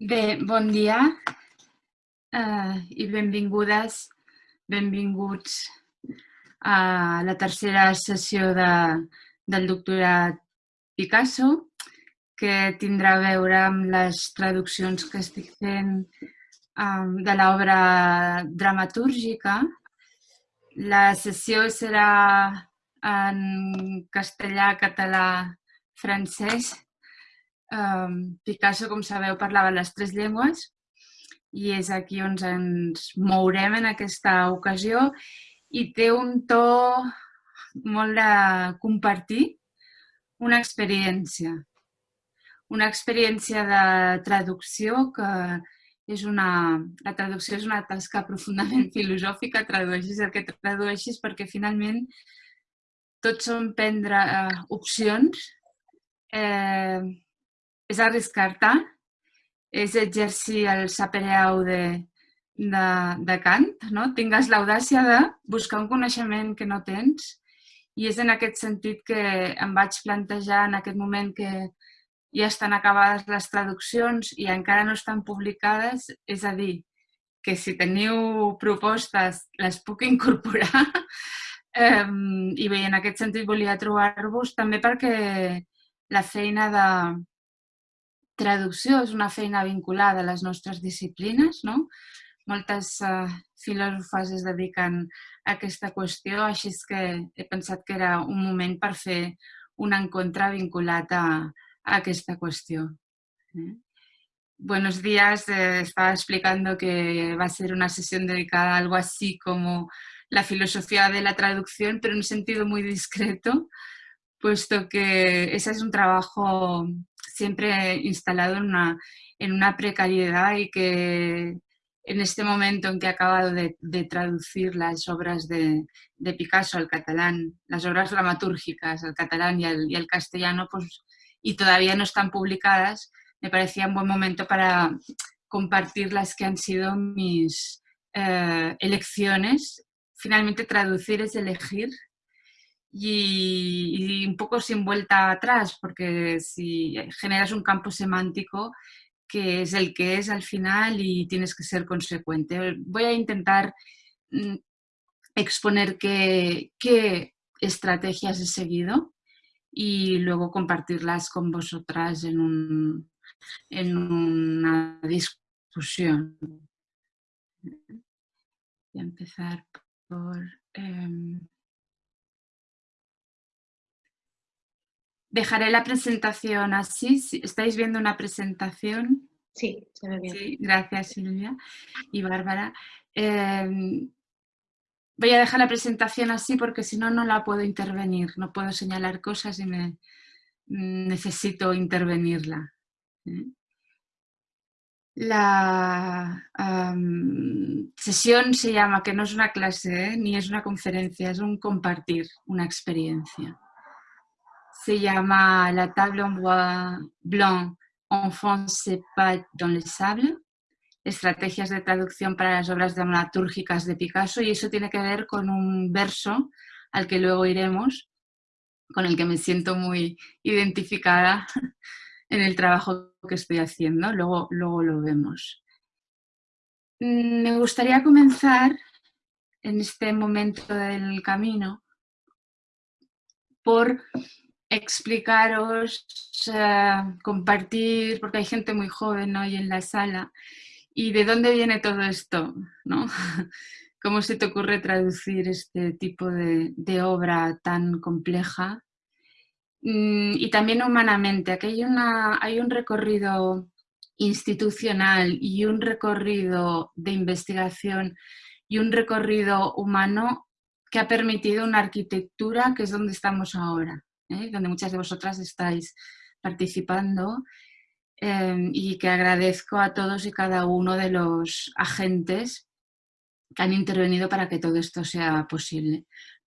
Bé, bon dia eh, i benvingudes, benvinguts a la tercera sessió de, del doctorat Picasso, que tindrà a veure amb les traduccions que estic fent um, de l'obra dramatúrgica. La sessió serà en castellà, català, francès Picasso, com sabeu, parlava les tres llengües i és aquí on ens mourem en aquesta ocasió i té un to molt de compartir una experiència. Una experiència de traducció que és una... La traducció és una tasca profundament filosòfica, tradueixis el que tradueixis perquè finalment tots són prendre eh, opcions eh, és arriscar-te, és exercir el sapereau de, de, de Kant, no? tingues l'audàcia de buscar un coneixement que no tens i és en aquest sentit que em vaig plantejar en aquest moment que ja estan acabades les traduccions i encara no estan publicades, és a dir, que si teniu propostes les puc incorporar i bé, en aquest sentit volia trobar-vos també perquè la feina de, traducció és una feina vinculada a les nostres disciplines, no? Moltes uh, filòsofes es dediquen a aquesta qüestió, així que he pensat que era un moment per fer un encontre vinculat a, a aquesta qüestió. Eh? Buenos días, eh, estaba explicando que va a ser una sesión dedicada a algo así como la filosofía de la traducción, pero en un sentido muy discreto, puesto que ese es un trabajo siempre instalado en una, en una precariedad y que en este momento en que he acabado de, traducir las obras de, Picasso al catalán, las obras dramatúrgicas al catalán y al, castellano, pues, y todavía no están publicadas, me parecía un buen momento para compartir las que han sido mis eh, elecciones. Finalmente traducir es elegir y, un poco sin vuelta atrás, porque si generas un campo semántico que es el que es al final y tienes que ser consecuente. Voy a intentar mm, exponer qué, qué estrategias he seguido y luego compartirlas con vosotras en, un, en una discusión. Voy a empezar por... Em, Dejaré la presentación así. ¿Estáis viendo una presentación? Sí, se ve bien. Sí, gracias Silvia y Bárbara. Em, voy a dejar la presentación así porque si no, no la puedo intervenir. No puedo señalar cosas y me, necesito intervenirla. ¿eh? La sesión se llama, que no es una clase ¿eh? ni es una conferencia, es un compartir, una experiencia se llama La table en bois blanc. Enfonce pas dans le sable, estrategias de traducción para las obras dramatúrgicas de Picasso. Y eso tiene que ver con un verso al que luego iremos, con el que me siento muy identificada en el trabajo que estoy haciendo, luego, luego lo vemos. Me gustaría comenzar en este momento del camino por explicaros, compartir, porque hay gente muy joven hoy en la sala, y de dónde viene todo esto, ¿no? ¿Cómo se te ocurre traducir este tipo de, obra tan compleja? Mm, y también humanamente, aquí hay, una, hay un recorrido institucional y un recorrido de investigación y un recorrido humano que ha permitido una arquitectura que es donde estamos ahora. ¿Eh? donde muchas de vosotras estáis participando em, y que agradezco a todos y cada uno de los agentes que han intervenido para que todo esto sea posible.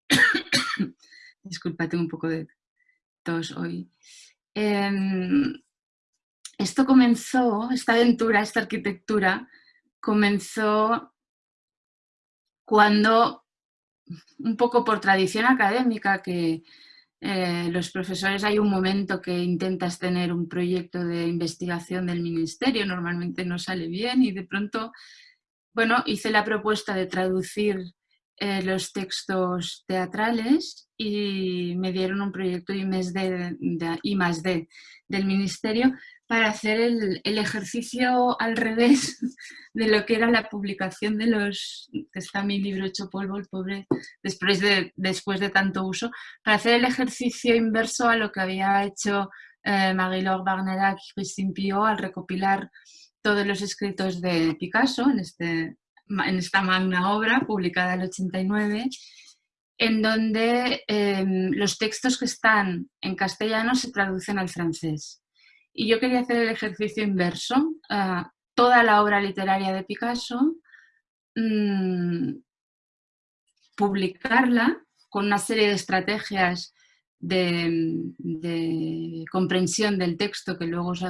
Disculpa, tengo un poco de tos hoy. Em, esto comenzó, esta aventura, esta arquitectura, comenzó cuando, un poco por tradición académica que eh, los profesores hay un momento que intentas tener un proyecto de investigación del ministerio, normalmente no sale bien y de pronto, bueno, hice la propuesta de traducir eh, los textos teatrales y me dieron un proyecto I más D, más D del ministerio para hacer el, ejercicio al revés de lo que era la publicación de los, que está mi libro hecho polvo, el pobre, después de, después de tanto uso, para hacer el ejercicio inverso a lo que había hecho eh, Marie-Laure Barnerac y Christine Pio al recopilar todos los escritos de Picasso en, este, en esta magna obra publicada en el 89, en donde em, los textos que están en castellano se traducen al francés. Y yo quería hacer el ejercicio inverso. toda la obra literaria de Picasso, mm, publicarla con una serie de estrategias de, comprensión del texto que luego os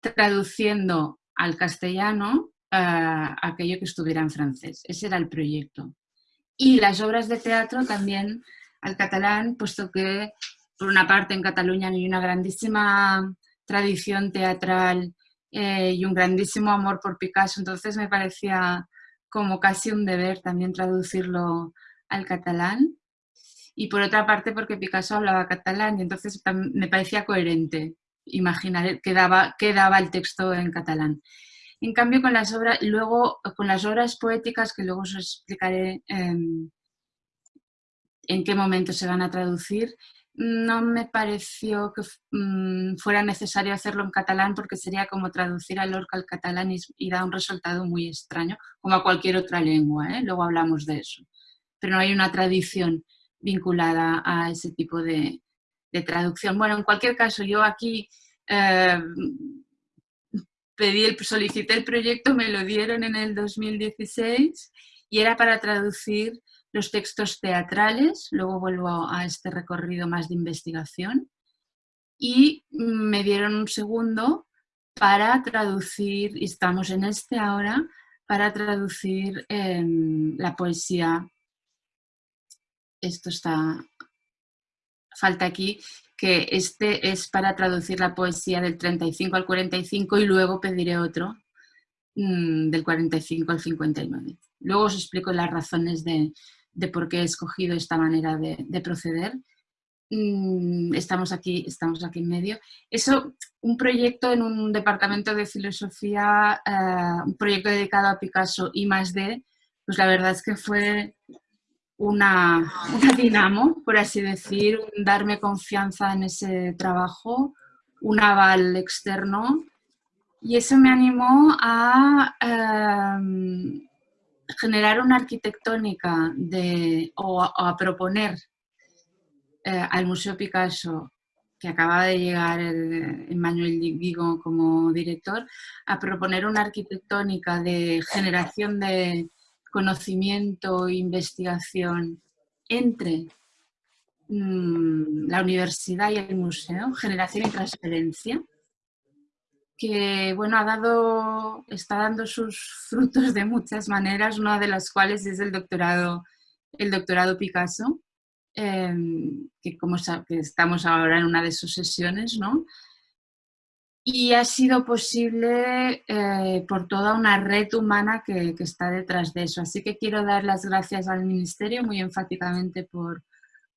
traduciendo al castellano aquello que estuviera en francés. Ese era el proyecto. Y las obras de teatro también al catalán, puesto que por una parte en Cataluña hay una grandísima tradición teatral eh, y un grandísimo amor por Picasso, entonces me parecía como casi un deber también traducirlo al catalán. Y por otra parte porque Picasso hablaba catalán y entonces me parecía coherente imaginar que daba, daba el texto en catalán. En cambio, con las obras, luego con las obras poéticas, que luego os explicaré em, en qué momento se van a traducir, no me pareció que mm, fuera necesario hacerlo en catalán porque sería como traducir a Lorca al catalán y, da un resultado muy extraño, como a cualquier otra lengua, ¿eh? luego hablamos de eso. Pero no hay una tradición vinculada a ese tipo de, traducción. Bueno, en cualquier caso, yo aquí eh, pedí el, solicité el proyecto, me lo dieron en el 2016 y era para traducir los textos teatrales, luego vuelvo a este recorrido más de investigación, y me dieron un segundo para traducir, y estamos en este ahora, para traducir em, la poesía. Esto está, falta aquí, que este es para traducir la poesía del 35 al 45 y luego pediré otro mm, del 45 al 59. Luego os explico las razones de, de por qué he escogido esta manera de, proceder. Mm, estamos aquí, estamos aquí en medio. Eso, un proyecto en un departamento de filosofía, eh, un proyecto dedicado a Picasso y más de, pues la verdad es que fue una, una dinamo, por así decir, darme confianza en ese trabajo, un aval externo y eso me animó a eh, generar una arquitectónica de, o, a, proponer eh, al Museo Picasso, que acaba de llegar el, Emmanuel Vigo como director, a proponer una arquitectónica de generación de conocimiento e investigación entre mm, la universidad y el museo, generación y transferencia, que bueno, ha dado, está dando sus frutos de muchas maneras, una de las cuales es el doctorado, el doctorado Picasso, em, que como que estamos ahora en una de sus sesiones, ¿no? Y ha sido posible eh, por toda una red humana que, que, está detrás de eso. Así que quiero dar las gracias al Ministerio muy enfáticamente por,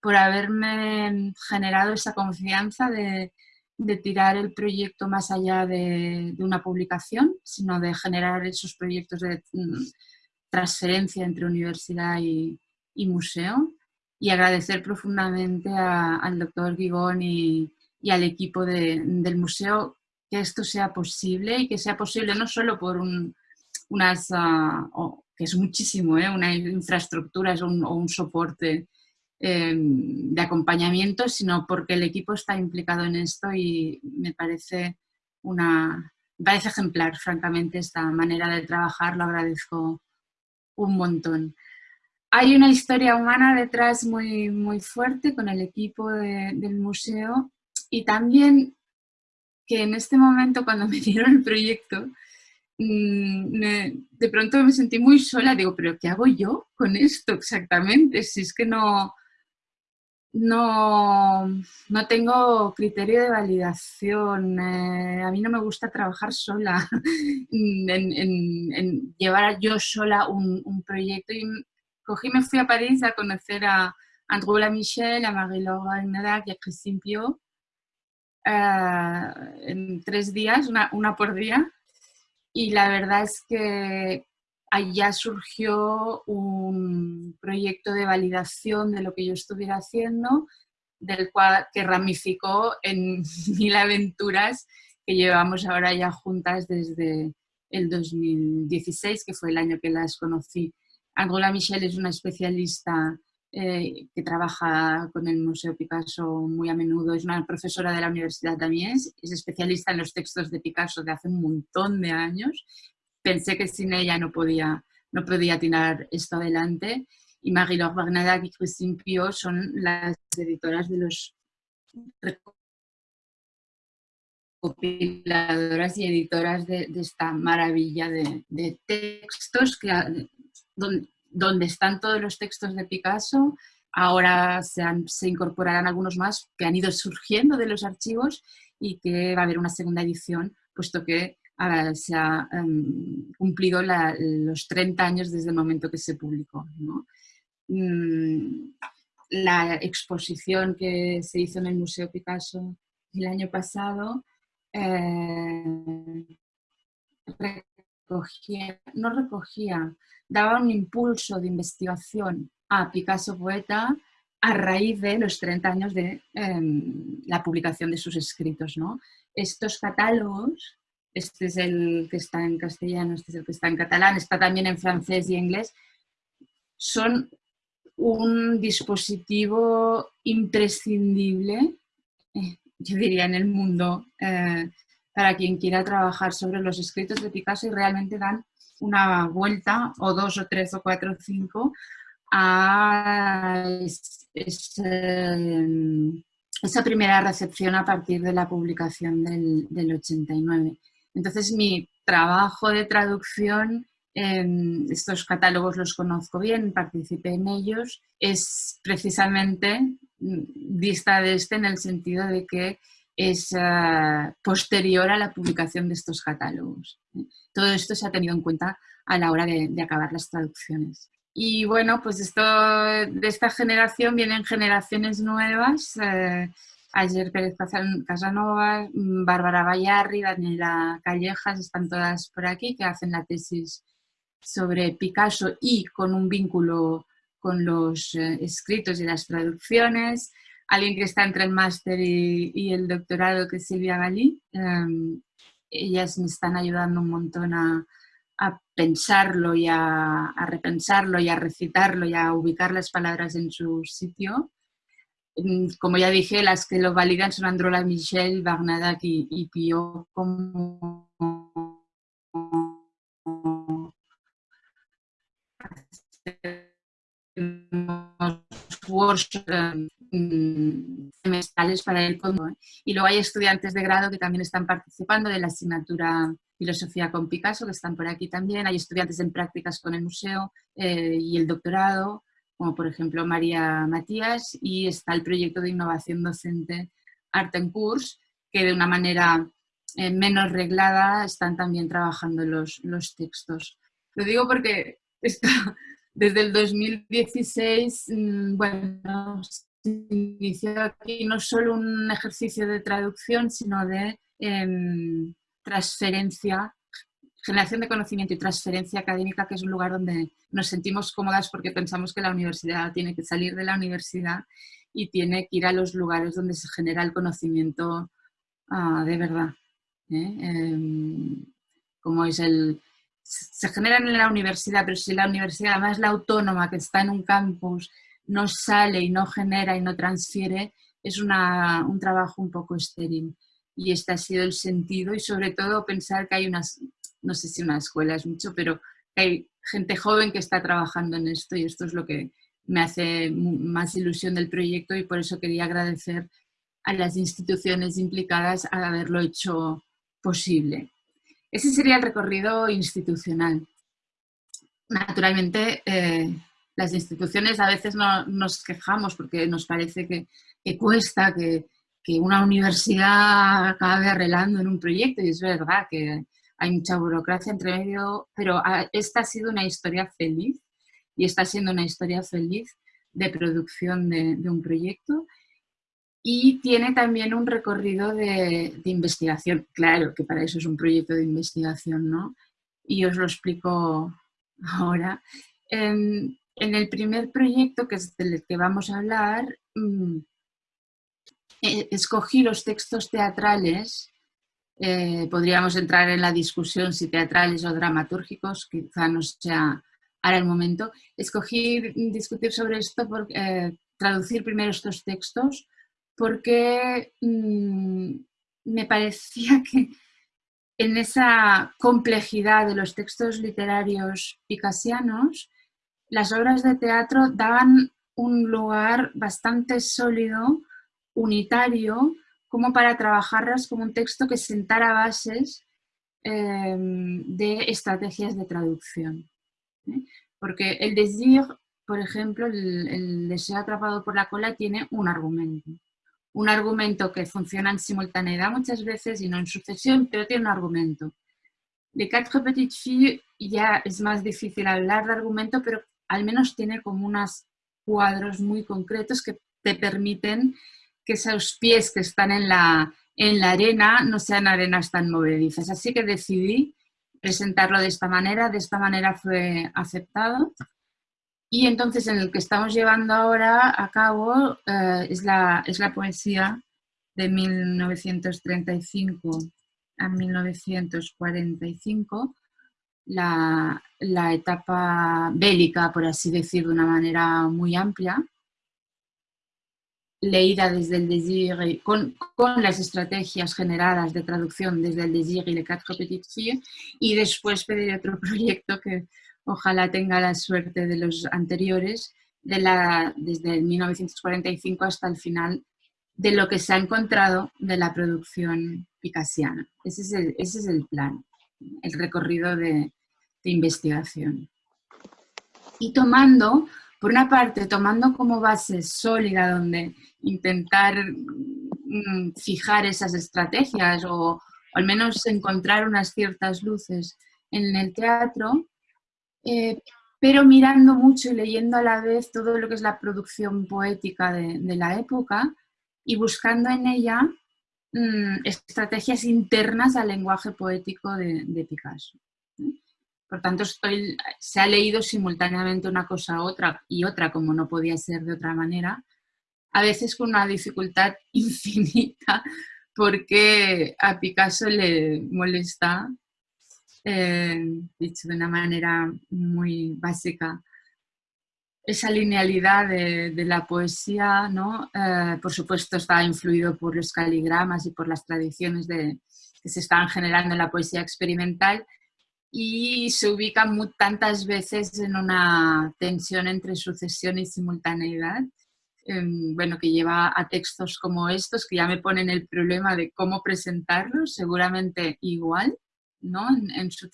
por haberme generado esa confianza de, de tirar el proyecto más allá de, una publicación, sino de generar esos proyectos de mm, transferencia entre universidad y, museo y agradecer profundamente al doctor Guigón y, al equipo del museo que esto sea posible y que sea posible no solo por un, unas, ah, que es muchísimo, ¿eh? una infraestructura o un soporte Em, de acompañamiento, sino porque el equipo está implicado en esto y me parece, una, parece ejemplar, francamente, esta manera de trabajar, lo agradezco un montón. Hay una historia humana detrás muy, muy fuerte con el equipo del museo y también que en este momento cuando me dieron el proyecto, mm, de pronto me sentí muy sola, digo, pero ¿qué hago yo con esto exactamente? Si es que no, no, no tengo criterio de validación. Eh, a mí no me gusta trabajar sola, en, llevar yo sola un, proyecto. Y cogí, me fui a París a conocer a Andrew Michel, a Marie-Laure y a Christine Pio eh, en tres días, una, una por día. Y la verdad es que allá surgió un proyecto de validación de lo que yo estuviera haciendo, del cual que ramificó en mil aventuras que llevamos ahora ya juntas desde el 2016, que fue el año que las conocí. Angola Michel es una especialista eh, que trabaja con el Museo Picasso muy a menudo, es una profesora de la Universidad también, es especialista en los textos de Picasso de hace un montón de años pensé que sin ella no podía, no podía tirar esto adelante. Y Marie-Laure y Christine Pio son las editoras de los recopiladoras y editoras de, esta maravilla de, textos que, donde, donde, están todos los textos de Picasso. Ahora se, se incorporarán algunos más que han ido surgiendo de los archivos y que va a haber una segunda edición, puesto que se ha em, cumplido los 30 años desde el momento que se publicó. Mm, la exposición que se hizo en el Museo Picasso el año pasado eh, no recogía, daba un impulso de investigación a Picasso Poeta a raíz de los 30 años de em, la publicación de sus escritos. Estos catálogos este es el que está en castellano, este es el que está en catalán, está también en francés y inglés, son un dispositivo imprescindible, eh, yo diría, en el mundo eh, para quien quiera trabajar sobre los escritos de Picasso y realmente dan una vuelta, o dos, o tres, o cuatro, o cinco, a esa primera recepción a partir de la publicación del, del 89. Entonces mi trabajo de traducción, estos catálogos los conozco bien, participé en ellos, es precisamente mm, dista de este en el sentido de que es ah, posterior a la publicación de estos catálogos. Todo esto se ha tenido en cuenta a la hora de, acabar las traducciones. Y bueno, pues esto, de esta generación vienen generaciones nuevas, eh, Ayer Pérez Casanova, Bárbara Bayarri, Daniela Callejas, están todas por aquí, que hacen la tesis sobre Picasso y con un vínculo con los eh, escritos y las traducciones. Alguien que está entre el máster y, el doctorado, que Silvia Galí. Em, ellas me están ayudando un montón a, pensarlo y a, a, repensarlo y a recitarlo y a ubicar las palabras en su sitio. Mm, como ya dije, las que lo validan son Androla Michel, Barnadak y, Pio como workshops mm, semestrales para el fondo. Y luego hay estudiantes de grado que también están participando de la asignatura Filosofía con Picasso, que están por aquí también. Hay estudiantes en prácticas con el museo eh, y el doctorado como por ejemplo María Matías, y está el proyecto de innovación docente Art en Course, que de una manera eh, menos reglada están también trabajando los, los textos. Lo digo porque desde el 2016, mm, bueno, se inició aquí no solo un ejercicio de traducción, sino de em, transferencia generación de conocimiento y transferencia académica, que es un lugar donde nos sentimos cómodas porque pensamos que la universidad tiene que salir de la universidad y tiene que ir a los lugares donde se genera el conocimiento ah, de verdad. ¿eh? Em, como es el... Se generan en la universidad, pero si la universidad, además la autónoma que está en un campus, no sale y no genera y no transfiere, es una, un trabajo un poco estéril. Y este ha sido el sentido y sobre todo pensar que hay unas no sé si una escuela es mucho, pero hay gente joven que está trabajando en esto y esto es lo que me hace más ilusión del proyecto y por eso quería agradecer a las instituciones implicadas a haberlo hecho posible. Ese sería el recorrido institucional. Naturalmente, eh, las instituciones a veces no, nos quejamos porque nos parece que, cuesta, que, que, una universidad acabe arreglando en un proyecto y es verdad que hay mucha burocracia entre medio, pero esta ha sido una historia feliz y está siendo una historia feliz de producción de, un proyecto y tiene también un recorrido de, investigación. Claro que para eso es un proyecto de investigación, ¿no? Y os lo explico ahora. En, el primer proyecto, que es del que vamos a hablar, mm, eh, escogí los textos teatrales eh, podríamos entrar en la discusión si teatrales o dramatúrgicos, quizá no sea ahora el momento. Escogí discutir sobre esto, eh, traducir primero estos textos, porque mm, me parecía que en esa complejidad de los textos literarios picasianos, las obras de teatro daban un lugar bastante sólido, unitario, como para trabajarlas como un texto que sentara bases em, de estrategias de traducción. ¿eh? Porque el desir, por ejemplo, el, deseo atrapado por la cola tiene un argumento. Un argumento que funciona en simultaneidad muchas veces y no en sucesión, pero tiene un argumento. De Quatre Petites Filles ya es más difícil hablar de argumento, pero al menos tiene como unos cuadros muy concretos que te permiten que esos pies que están en la, en la arena no sean arenas tan movedizas. Así que decidí presentarlo de esta manera, de esta manera fue aceptado. Y entonces en el que estamos llevando ahora a cabo eh, es, la, es la poesía de 1935 a 1945, la, la etapa bélica, por así decir, de una manera muy amplia, leída desde el Desir, con, con, las estrategias generadas de traducción desde el Desir y Le Quatre Petites Filles, y después pedir otro proyecto que ojalá tenga la suerte de los anteriores, de la, desde 1945 hasta el final, de lo que se ha encontrado de la producción picasiana. Ese es el, ese es el plan, el recorrido de, de investigación. Y tomando por una parte, tomando como base sólida donde intentar mm, fijar esas estrategias o, al menos encontrar unas ciertas luces en el teatro, eh, pero mirando mucho y leyendo a la vez todo lo que es la producción poética de, la época y buscando en ella mm, estrategias internas al lenguaje poético de Picasso. Por tanto, se ha leído simultáneamente una cosa otra y otra, como no podía ser de otra manera, a veces con una dificultad infinita, porque a Picasso le molesta, eh, dicho de una manera muy básica, esa linealidad de, la poesía, ¿no? Eh, por supuesto está influido por los caligramas y por las tradiciones que se están generando en la poesía experimental, y se ubica muy, tantas veces en una tensión entre sucesión y simultaneidad, em, bueno, que lleva a textos como estos, que ya me ponen el problema de cómo presentarlos, seguramente igual, ¿no? En, su,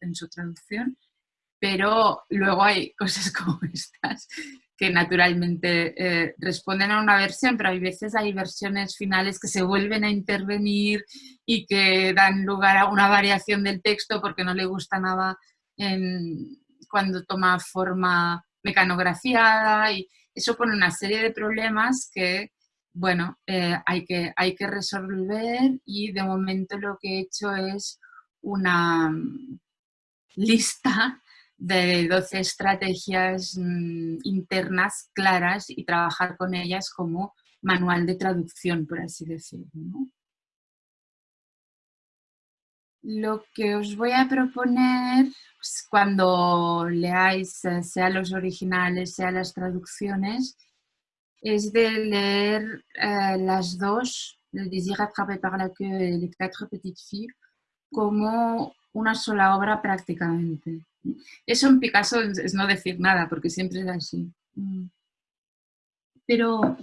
en su traducción, pero luego hay cosas como estas que naturalmente eh, responden a una versión, pero hay veces hay versiones finales que se vuelven a intervenir y que dan lugar a una variación del texto porque no le gusta nada cuando toma forma mecanografiada y eso pone una serie de problemas que, bueno, eh, hay, que, hay que resolver y de momento lo que he hecho es una lista de 12 estrategias mm, internas claras y trabajar con ellas como manual de traducción, por así decirlo. Lo que os voy a proponer pues, cuando leáis, eh, sea los originales, sea las traducciones, es de leer eh, las dos, Le désir par la queue Les quatre petites filles, como una sola obra prácticamente. Eso en Picasso es no decir nada, porque siempre es así. Mm. Pero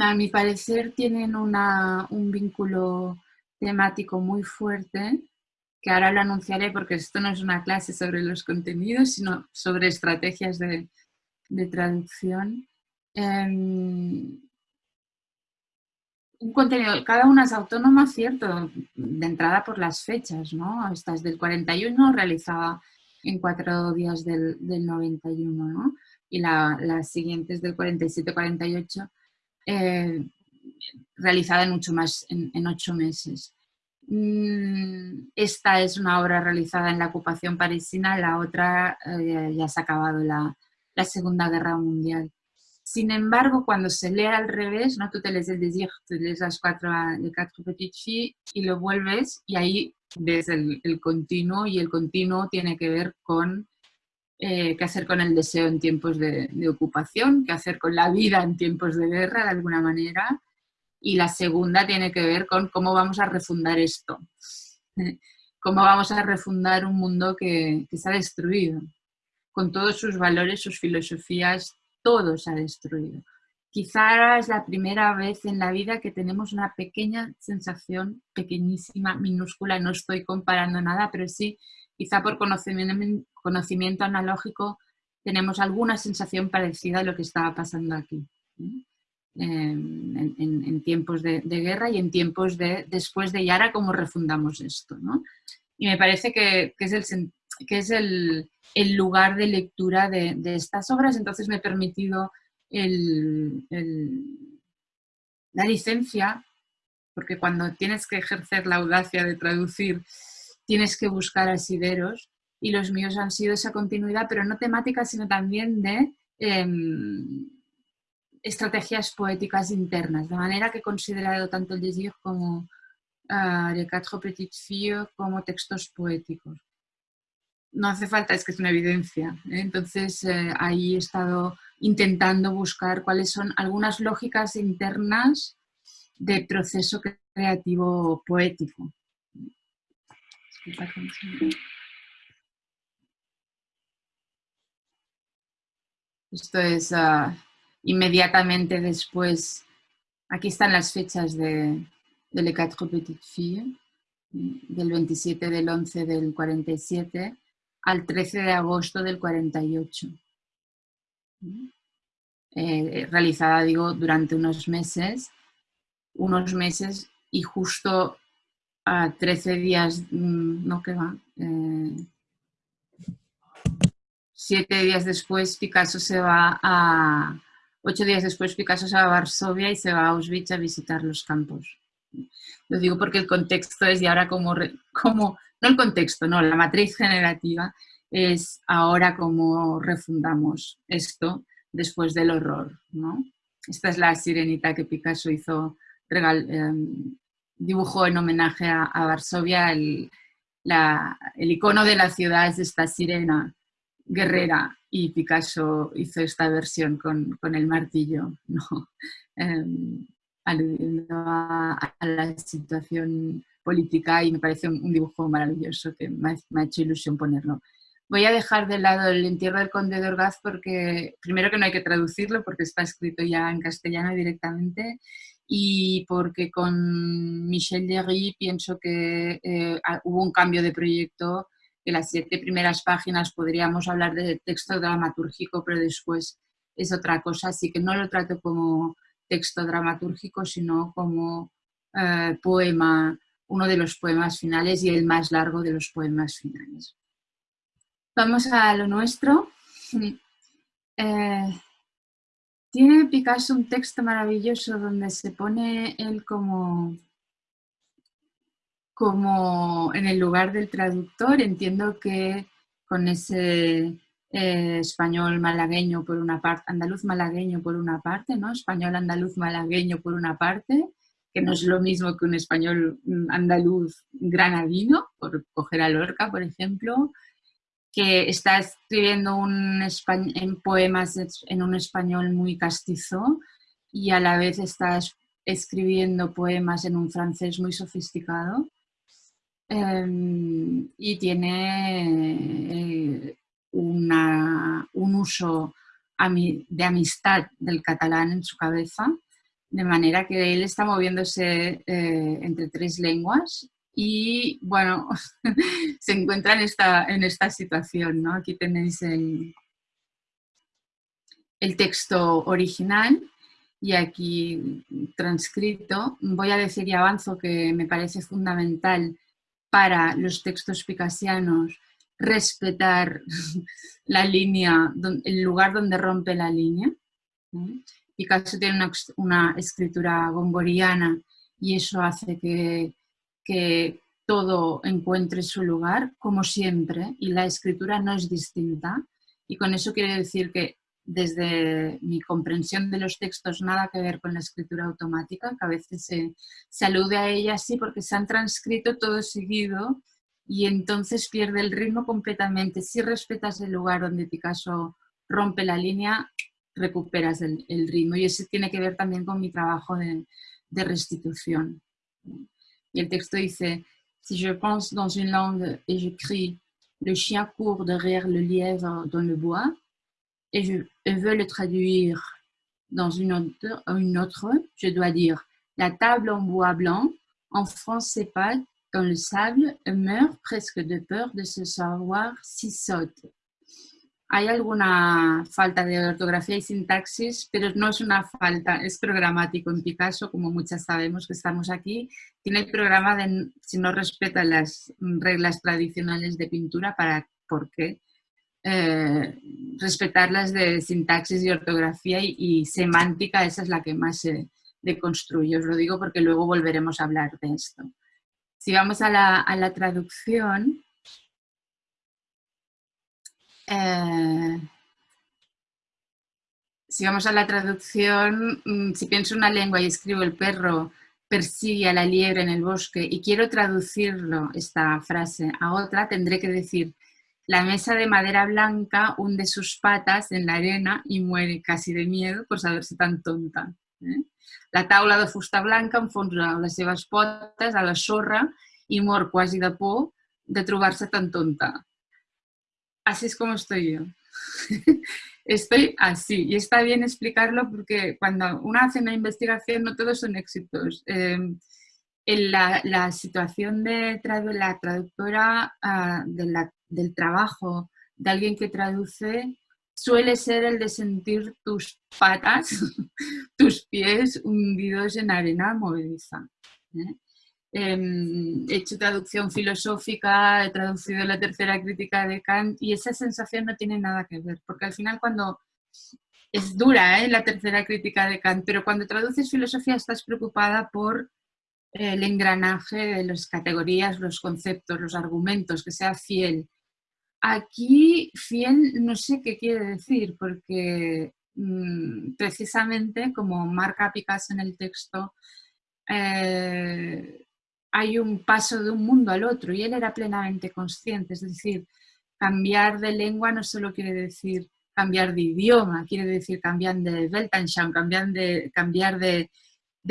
a mi parecer tienen un vínculo temático muy fuerte, que ahora lo anunciaré porque esto no es una clase sobre los contenidos, sino sobre estrategias de, de traducción. Em, un contenido, cada una es autónoma, cierto, de entrada por las fechas, ¿no? Esta es del 41, realizada en cuatro días del, 91, ¿no? Y la, las siguientes del 47-48, eh, realizada en mucho más, en, ocho meses. Mm, esta es una obra realizada en la ocupación parisina, la otra eh, ya se ha acabado la Segunda Guerra Mundial. Sin embargo, cuando se lee al revés, ¿no? tú te lees el Désir, te lees las cuatro, les quatre petites filles y lo vuelves y ahí ves el, continuo y el continuo tiene que ver con eh, qué hacer con el deseo en tiempos de, ocupación, qué hacer con la vida en tiempos de guerra de alguna manera y la segunda tiene que ver con cómo vamos a refundar esto, cómo vamos a refundar un mundo que, que se ha destruido, con todos sus valores, sus filosofías, todo se ha destruido. Quizá es la primera vez en la vida que tenemos una pequeña sensación, pequeñísima, minúscula, no estoy comparando nada, pero sí, quizá por conocimiento, analógico, tenemos alguna sensación parecida a lo que estaba pasando aquí. En, tiempos de, guerra y en tiempos de después de Yara, cómo refundamos esto. Y me parece que, es el, que es el, el lugar de lectura de, estas obras, entonces me he permitido la licencia, porque cuando tienes que ejercer la audacia de traducir, tienes que buscar asideros, y los míos han sido esa continuidad, pero no temática, sino también de em, estrategias poéticas internas, de manera que he considerado tanto el Désir como uh, Les Quatre Petites Filles como textos poéticos no hace falta, es que es una evidencia. ¿eh? Entonces, eh, ahí he estado intentando buscar cuáles son algunas lógicas internas de proceso creativo poético. Esto es ah, inmediatamente después, aquí están las fechas de, de Les Quatre Petites Filles, del 27 del 11 del 47, al 13 de agosto del 48. Eh, realizada, digo, durante unos meses, unos meses y justo a 13 días, mm, no que va, eh, siete días después Picasso se va a, ocho días después Picasso se va a Varsovia y se va a Auschwitz a visitar los campos. Lo digo porque el contexto es de ahora como, como no el contexto, no, la matriz generativa es ahora cómo refundamos esto después del horror. ¿no? Esta es la sirenita que Picasso hizo, em, dibujó en homenaje a, Varsovia. El, el, icono de la ciudad es esta sirena guerrera y Picasso hizo esta versión con, el martillo, ¿no? Em, aludiendo a, la situación política y me parece un, dibujo maravilloso que me ha, hecho ilusión ponerlo. Voy a dejar de lado el entierro del conde de Orgaz porque, primero que no hay que traducirlo porque está escrito ya en castellano directamente y porque con Michel Derry pienso que eh, hubo un cambio de proyecto, que las siete primeras páginas podríamos hablar de texto dramatúrgico, pero después es otra cosa, así que no lo trato como texto dramatúrgico, sino como eh, poema uno de los poemas finales y el más largo de los poemas finales. Vamos a lo nuestro. Eh, tiene Picasso un texto maravilloso donde se pone él como, como en el lugar del traductor. Entiendo que con ese eh, español malagueño por una parte, andaluz malagueño por una parte, ¿no? Español andaluz malagueño por una parte, que no es lo mismo que un español andaluz granadino, por coger a Lorca, por ejemplo, que está escribiendo un en poemas en un español muy castizo y a la vez está escribiendo poemas en un francés muy sofisticado. Em, y tiene eh, una, un uso de amistad del catalán en su cabeza de manera que él está moviéndose eh, entre tres lenguas y, bueno, se encuentra en esta, en esta situación, ¿no? Aquí tenéis el, el texto original y aquí transcrito. Voy a decir y avanzo que me parece fundamental para los textos picasianos respetar la línea, el lugar donde rompe la línea. Picasso tiene una, escritura gongoriana y eso hace que, que todo encuentre su lugar, como siempre, y la escritura no es distinta. Y con eso quiere decir que desde mi comprensión de los textos nada que ver con la escritura automática, que a veces se, se alude a ella así porque se han transcrito todo seguido y entonces pierde el ritmo completamente. Si respetas el lugar donde Picasso rompe la línea, recuperas el, ritmo y eso tiene que ver también con mi trabajo de, de restitución. Y el texto dice, si je pense dans une langue et je crie le chien court derrière le lièvre dans le bois, et je veux le traduire dans une autre, une autre, je dois dire la table en bois blanc, en français pas dans le sable, meurt presque de peur de se savoir si saute. Hay alguna falta de ortografía y sintaxis, pero no es una falta, es programático en Picasso, como muchas sabemos que estamos aquí. Tiene el programa de, si no respeta las reglas tradicionales de pintura, ¿para por qué? Eh, respetarlas de sintaxis y ortografía y, semántica, esa es la que más se deconstruye. Os lo digo porque luego volveremos a hablar de esto. Si vamos a la, a la traducción, eh, si vamos a la traducción, mm, si pienso una lengua y escribo el perro persigue a la liebre en el bosque y quiero traducirlo, esta frase, a otra, tendré que decir la mesa de madera blanca hunde sus patas en la arena y muere casi de miedo por saberse tan tonta. Eh? La taula de fusta blanca enfonsa les seves potes a la sorra y mor quasi de por de trobar-se tan tonta. Así es como estoy yo. estoy así. Y está bien explicarlo porque cuando uno hace una investigación no todos son éxitos. Eh, en la, situación de la traductora ah, del trabajo de alguien que traduce suele ser el de sentir tus patas, tus pies hundidos en arena movediza. ¿eh? Em, he hecho traducción filosófica, he traducido la tercera crítica de Kant y esa sensación no tiene nada que ver, porque al final cuando es dura ¿eh? la tercera crítica de Kant, pero cuando traduces filosofía estás preocupada por el engranaje de las categorías, los conceptos, los argumentos, que sea fiel. Aquí fiel no sé qué quiere decir, porque mm, precisamente como marca Picasso en el texto, eh, hay un paso de un mundo al otro y él era plenamente consciente, es decir, cambiar de lengua no solo quiere decir cambiar de idioma, quiere decir cambiar de Weltanschauung, cambiar de, cambiar de,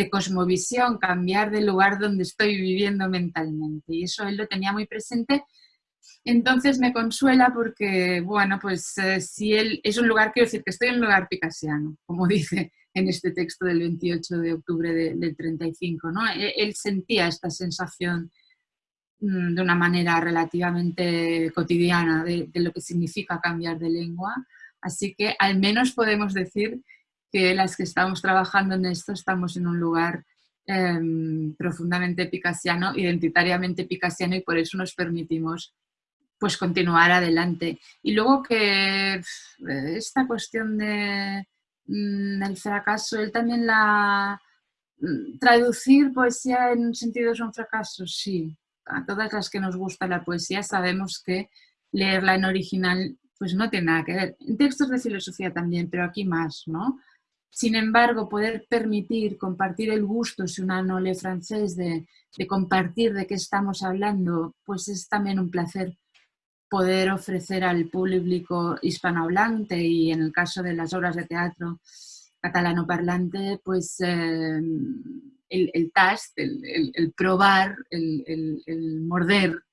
cosmovisión, cambiar de lugar donde estoy viviendo mentalmente. Y eso él lo tenía muy presente. Entonces me consuela porque, bueno, pues eh, si él es un lugar, quiero decir que estoy en un lugar picasiano, como dice en este texto del 28 de octubre del 35. ¿no? E, él, sentía esta sensación mm, de una manera relativamente cotidiana de, lo que significa cambiar de lengua, así que al menos podemos decir que las que estamos trabajando en esto estamos en un lugar em, profundamente picasiano, identitariamente picasiano y por eso nos permitimos pues continuar adelante. Y luego que esta cuestión de, el fracaso, él también la... Mm, traducir poesía en un sentido es un fracaso, sí. A todas las que nos gusta la poesía sabemos que leerla en original pues no tiene nada que ver. En textos de filosofía también, pero aquí más, ¿no? Sin embargo, poder permitir compartir el gusto, si una no lee francés, de, de compartir de qué estamos hablando, pues es también un placer poder ofrecer al público hispanohablante y en el caso de las obras de teatro catalano parlante, pues em, el, el el, probar, el, morder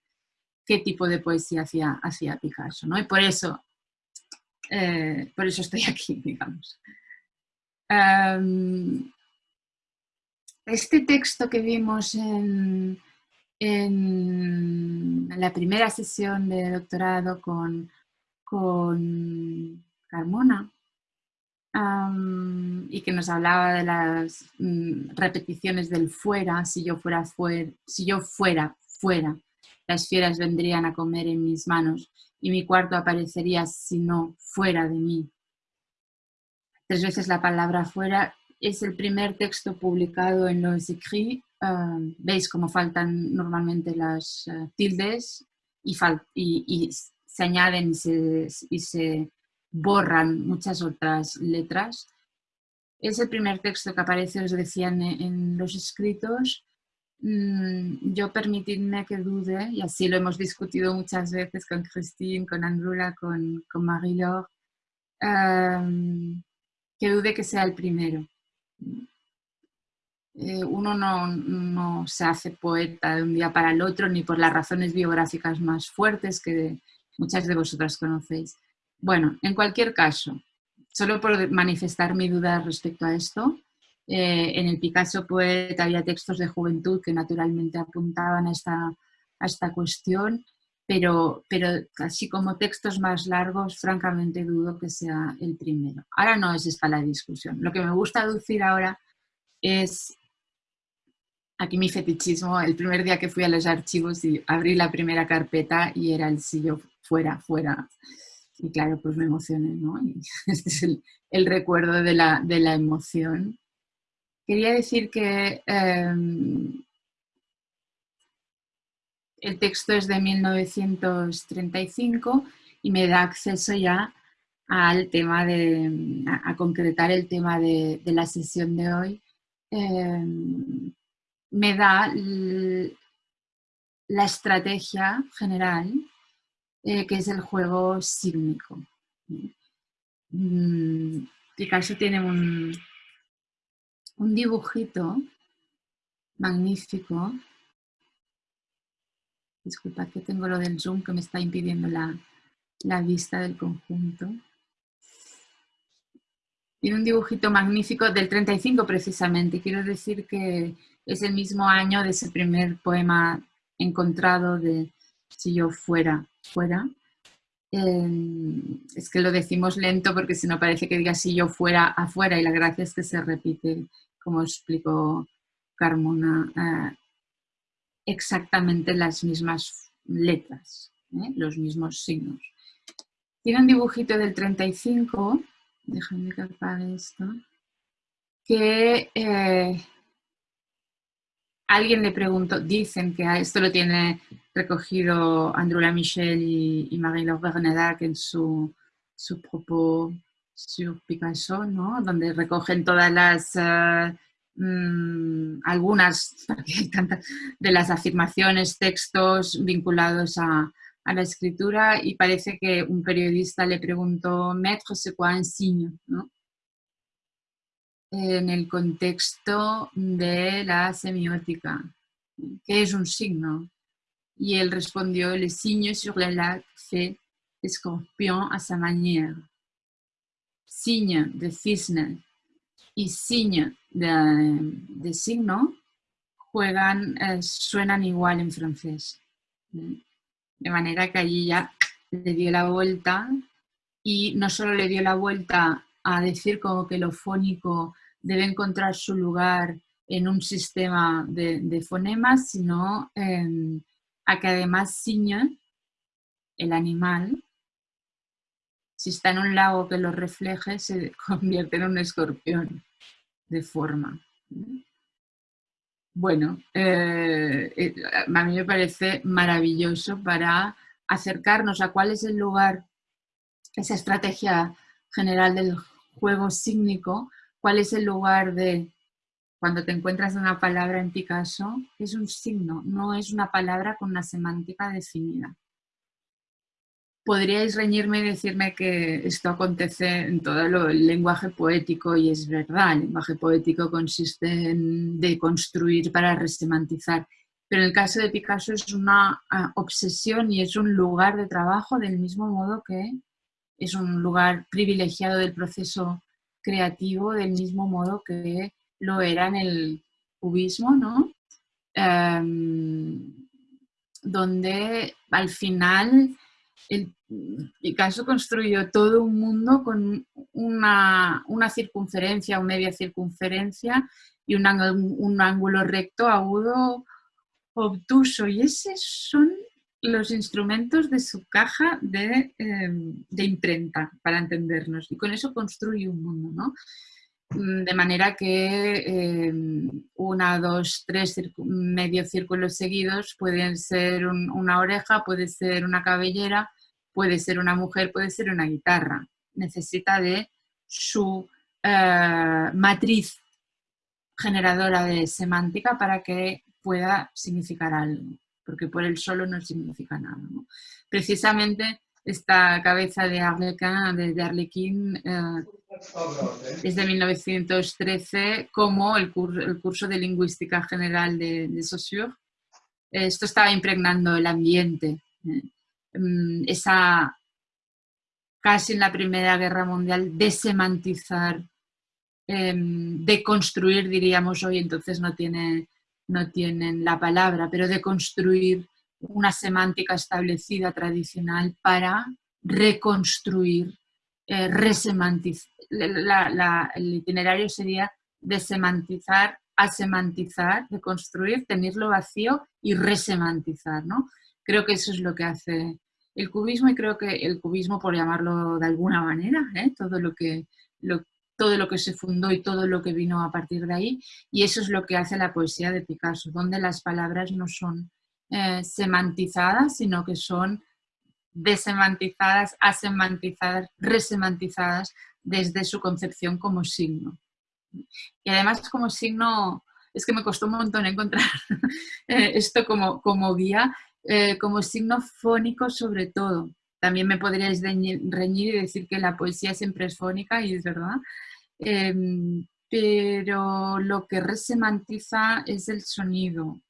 qué tipo de poesía hacía, hacía Picasso. ¿no? Y por eso, eh, por eso estoy aquí, digamos. Em, este texto que vimos en, en la primera sesión de doctorado con, con Carmona, y que nos hablaba de las mm, repeticiones del fuera, si yo fuera, fuera, si yo fuera fuera, las fieras vendrían a comer en mis manos y mi cuarto aparecería si no fuera de mí. Tres veces la palabra fuera es el primer texto publicado en los écrits. Veis cómo faltan normalmente las eh, tildes y, y, se añaden y se borran muchas otras letras. Es el primer texto que aparece, os decía, en, los escritos. Mm, yo permitidme que dude, y así lo hemos discutido muchas veces con Christine, con Andrula, con, con Marie-Laure, que dude que sea el primero. Eh, uno no, no, se hace poeta de un día para el otro, ni por las razones biográficas más fuertes que muchas de vosotras conocéis. Bueno, en cualquier caso, solo por manifestar mi duda respecto a esto, eh, en el Picasso Poeta había textos de juventud que naturalmente apuntaban a esta, a esta cuestión, pero, pero así como textos más largos, francamente dudo que sea el primero. Ahora no es esta la discusión. Lo que me gusta decir ahora es, aquí mi fetichismo, el primer día que fui a los archivos y abrí la primera carpeta y era el si yo fuera, fuera, y claro, pues me emocioné, ¿no? este es el, recuerdo de la, emoción. Quería decir que em, el texto es de 1935 y me da acceso ya al tema de, a, concretar el tema de, la sesión de hoy. Em, me da la estrategia general eh, que es el juego sígnico. Mm, Picasso tiene un, un dibujito magnífico. Disculpa que tengo lo del zoom que me está impidiendo la, la vista del conjunto. Tiene un dibujito magnífico del 35 precisamente. Quiero decir que es el mismo año de ese primer poema encontrado de Si yo fuera fuera. Em, es que lo decimos lento porque si no parece que diga si yo fuera afuera y la gracia es que se repite, como explicó Carmona, eh, exactamente las mismas letras, ¿eh? los mismos signos. Tiene un dibujito del 35, déjenme que apague esto, que eh, alguien le preguntó, dicen que esto lo tiene recogido Andrula Michel y, Marie-Laure Bernedac en su, su propos sur Picasso, ¿no? donde recogen todas las, eh, mm, algunas de las afirmaciones, textos vinculados a, a, la escritura y parece que un periodista le preguntó, Maître, c'est quoi un signe? ¿no? En el contexto de la semiótica. ¿Qué es un signo? Y él respondió, le signe sur le lac fait escorpión a sa manière. Signe de cisne y signe de, signo juegan, eh, suenan igual en francés. De manera que allí ya le dio la vuelta y no solo le dio la vuelta a decir como que lo fónico debe encontrar su lugar en un sistema de, fonemas, sino em, a que además ciña el animal, si está en un lago que lo refleje, se convierte en un escorpión de forma. Bueno, eh, eh, a mí me parece maravilloso para acercarnos a cuál es el lugar, esa estrategia general del juego sígnico, cuál es el lugar de cuando te encuentras una palabra en Picasso, es un signo, no es una palabra con una semántica definida. Podríais reñirme y decirme que esto acontece en todo el lenguaje poético y es verdad, el lenguaje poético consiste en deconstruir para resemantizar, pero en el caso de Picasso es una ah, obsesión y es un lugar de trabajo del mismo modo que es un lugar privilegiado del proceso creativo del mismo modo que lo era en el cubismo, ¿no? Em, donde al final Picasso construyó todo un mundo con una, circunferencia o media circunferencia y un, un ángulo recto, agudo, obtuso. Y esos son los instrumentos de su caja de, em, de, imprenta, para entendernos. Y con eso construye un mundo, ¿no? Mm, de manera que em, una, dos, tres medio círculos seguidos pueden ser una oreja, puede ser una cabellera, puede ser una mujer, puede ser una guitarra. Necesita de su eh, matriz generadora de semántica para que pueda significar algo porque por él solo no significa nada. Precisamente esta cabeza de Arlequin, de, Arlequín, eh, es de 1913 como el, curso de Lingüística General de, de Saussure. Esto estaba impregnando el ambiente. Eh, mm, esa, casi en la Primera Guerra Mundial, desemantizar, eh, deconstruir, diríamos hoy, entonces no tiene no tienen la palabra, pero de construir una semántica establecida tradicional para reconstruir, eh, resemantizar. el itinerario sería desemantizar, asemantizar, reconstruir, tenerlo vacío y resemantizar. ¿no? Creo que eso es lo que hace el cubismo y creo que el cubismo, por llamarlo de alguna manera, ¿eh? todo lo que, lo, todo lo que se fundó y todo lo que vino a partir de ahí. Y eso es lo que hace la poesía de Picasso, donde las palabras no son eh, semantizadas, sino que son desemantizadas, asemantizadas, resemantizadas desde su concepción como signo. Y además como signo, es que me costó un montón encontrar eh, esto como, como guía, eh, como signo fónico sobre todo. También me podríais reñir y decir que la poesía siempre es fónica y es verdad, Em, pero lo que resemantiza es el sonido,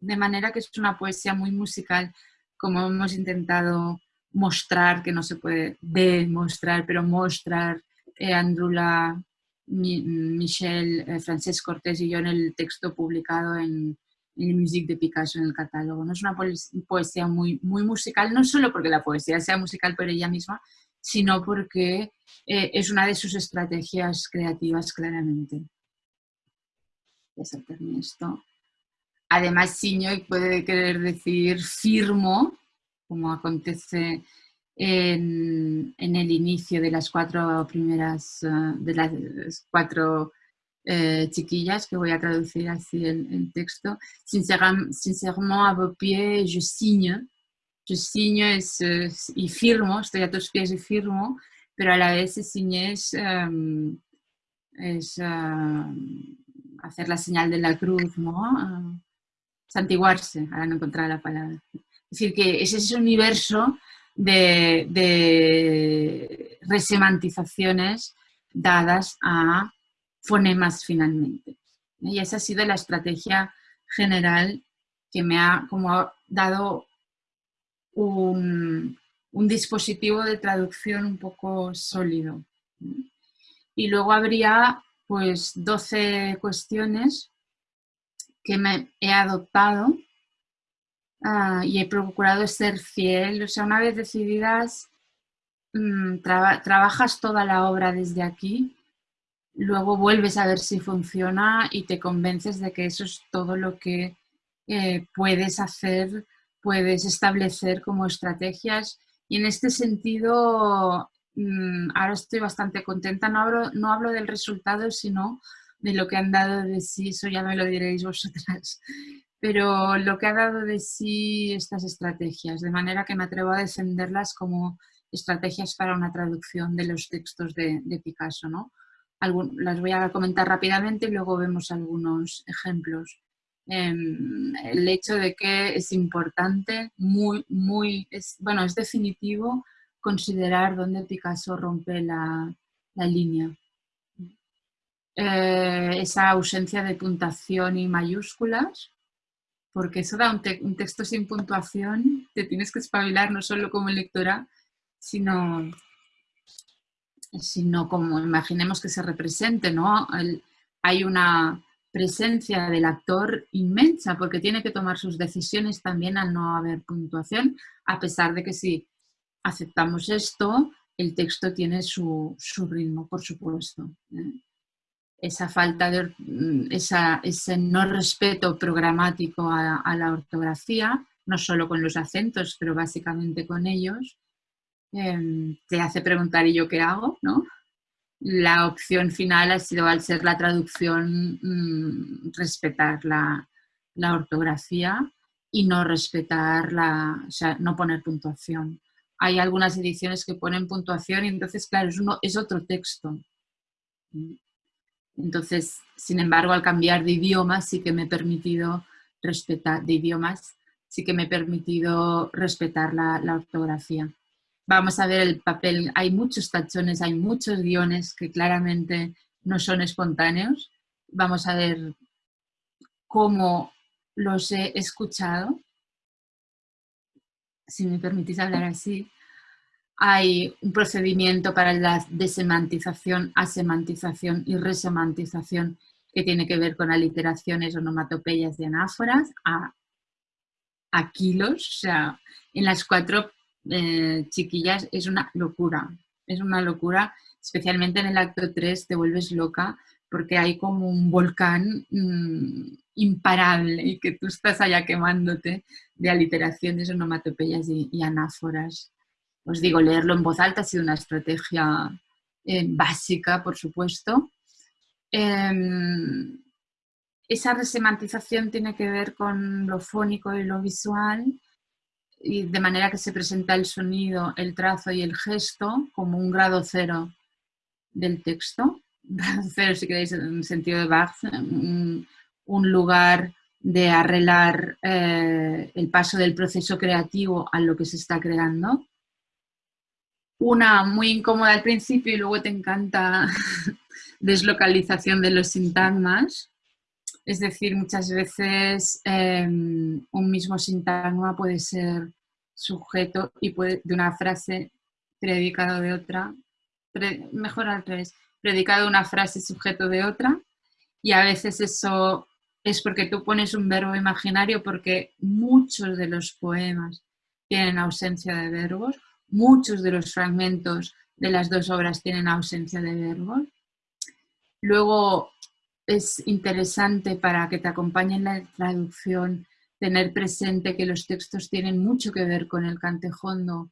de manera que es una poesía muy musical, como hemos intentado mostrar, que no se puede demostrar, pero mostrar eh, Andrula, Michel, eh, Francesc Cortés y yo en el texto publicado en, en Music de Picasso en el catálogo. No es una poesía muy, muy musical, no solo porque la poesía sea musical por ella misma, sino porque eh, es una de sus estrategias creativas claramente. Voy a saltarme esto. Además, siño puede querer decir firmo, como acontece en, el inicio de las cuatro primeras, eh, de las cuatro eh, chiquillas, que voy a traducir así el, texto. Sincèrement, à vos pieds, je signe, yo signo es, y firmo, estoy a tus pies y firmo, pero a la vez ciñe es, em, em, hacer la señal de la cruz, ¿no? Uh, santiguarse, ahora no encontrar la palabra. Es decir, que es ese universo de, de resemantizaciones dadas a fonemas finalmente. Y esa ha sido la estrategia general que me ha como dado un, dispositivo de traducción un poco sólido. Y luego habría pues 12 cuestiones que me he adoptado ah, y he procurado ser fiel. O sea, una vez decididas, mm, trabajas toda la obra desde aquí, luego vuelves a ver si funciona y te convences de que eso es todo lo que eh, puedes hacer puedes establecer como estrategias y en este sentido mm, ahora estoy bastante contenta, no hablo, no hablo del resultado sino de lo que han dado de sí, eso ya me lo diréis vosotras, pero lo que ha dado de sí estas estrategias, de manera que me atrevo a defenderlas como estrategias para una traducción de los textos de, Picasso. ¿no? las voy a comentar rápidamente y luego vemos algunos ejemplos. Em, el hecho de que es importante, muy, muy, es, bueno, es definitivo considerar dónde Picasso rompe la, línea. Eh, esa ausencia de puntuación y mayúsculas, porque eso da un, texto sin puntuación, te tienes que espabilar no solo como lectora, sino, sino como imaginemos que se represente, ¿no? hay una presencia del actor inmensa porque tiene que tomar sus decisiones también al no haber puntuación, a pesar de que si aceptamos esto, el texto tiene su, ritmo, por supuesto. ¿eh? Esa falta de, mm, ese no respeto programático a, la ortografía, no solo con los acentos, pero básicamente con ellos, em, te hace preguntar ¿y yo qué hago? ¿no? La opción final ha sido, al ser la traducción, mm, respetar la, ortografía y no respetar la, o sea, no poner puntuación. Hay algunas ediciones que ponen puntuación y entonces, claro, es, uno, es otro texto. Entonces, sin embargo, al cambiar de idioma sí que me he permitido respetar, de idiomas, sí que me he permitido respetar la ortografía. Vamos a ver el papel, hay muchos tachones, hay muchos guiones que claramente no son espontáneos. Vamos a ver cómo los he escuchado, si me permitís hablar así, hay un procedimiento para la desemantización, asemantización y resemantización que tiene que ver con aliteraciones, onomatopeyas y anáforas a, kilos. O sea, en las cuatro eh, chiquillas es una locura. Es una locura, especialmente en el acto 3 te vuelves loca porque hay como un volcán mm, imparable y que tú estás allá quemándote de aliteraciones, onomatopeyas y, y anáforas. Os digo, leerlo en voz alta ha sido una estrategia eh, básica, por supuesto. Em, esa resemantización tiene que ver con lo fónico y lo visual, y de manera que se presenta el sonido, el trazo y el gesto como un grado cero del texto. Grado cero, si queréis, en sentido de Bach, un lugar de arreglar eh, el paso del proceso creativo a lo que se está creando. Una muy incómoda al principio y luego te encanta deslocalización de los sintagmas. Es decir, muchas veces em, un mismo sintagma puede ser sujeto y puede, de una frase predicado de otra, mejor al revés, predicado de una frase sujeto de otra y a veces eso es porque tú pones un verbo imaginario porque muchos de los poemas tienen ausencia de verbos, muchos de los fragmentos de las dos obras tienen ausencia de verbos. Luego es interesante para que te acompañe en la traducción tener presente que los textos tienen mucho que ver con el cantejondo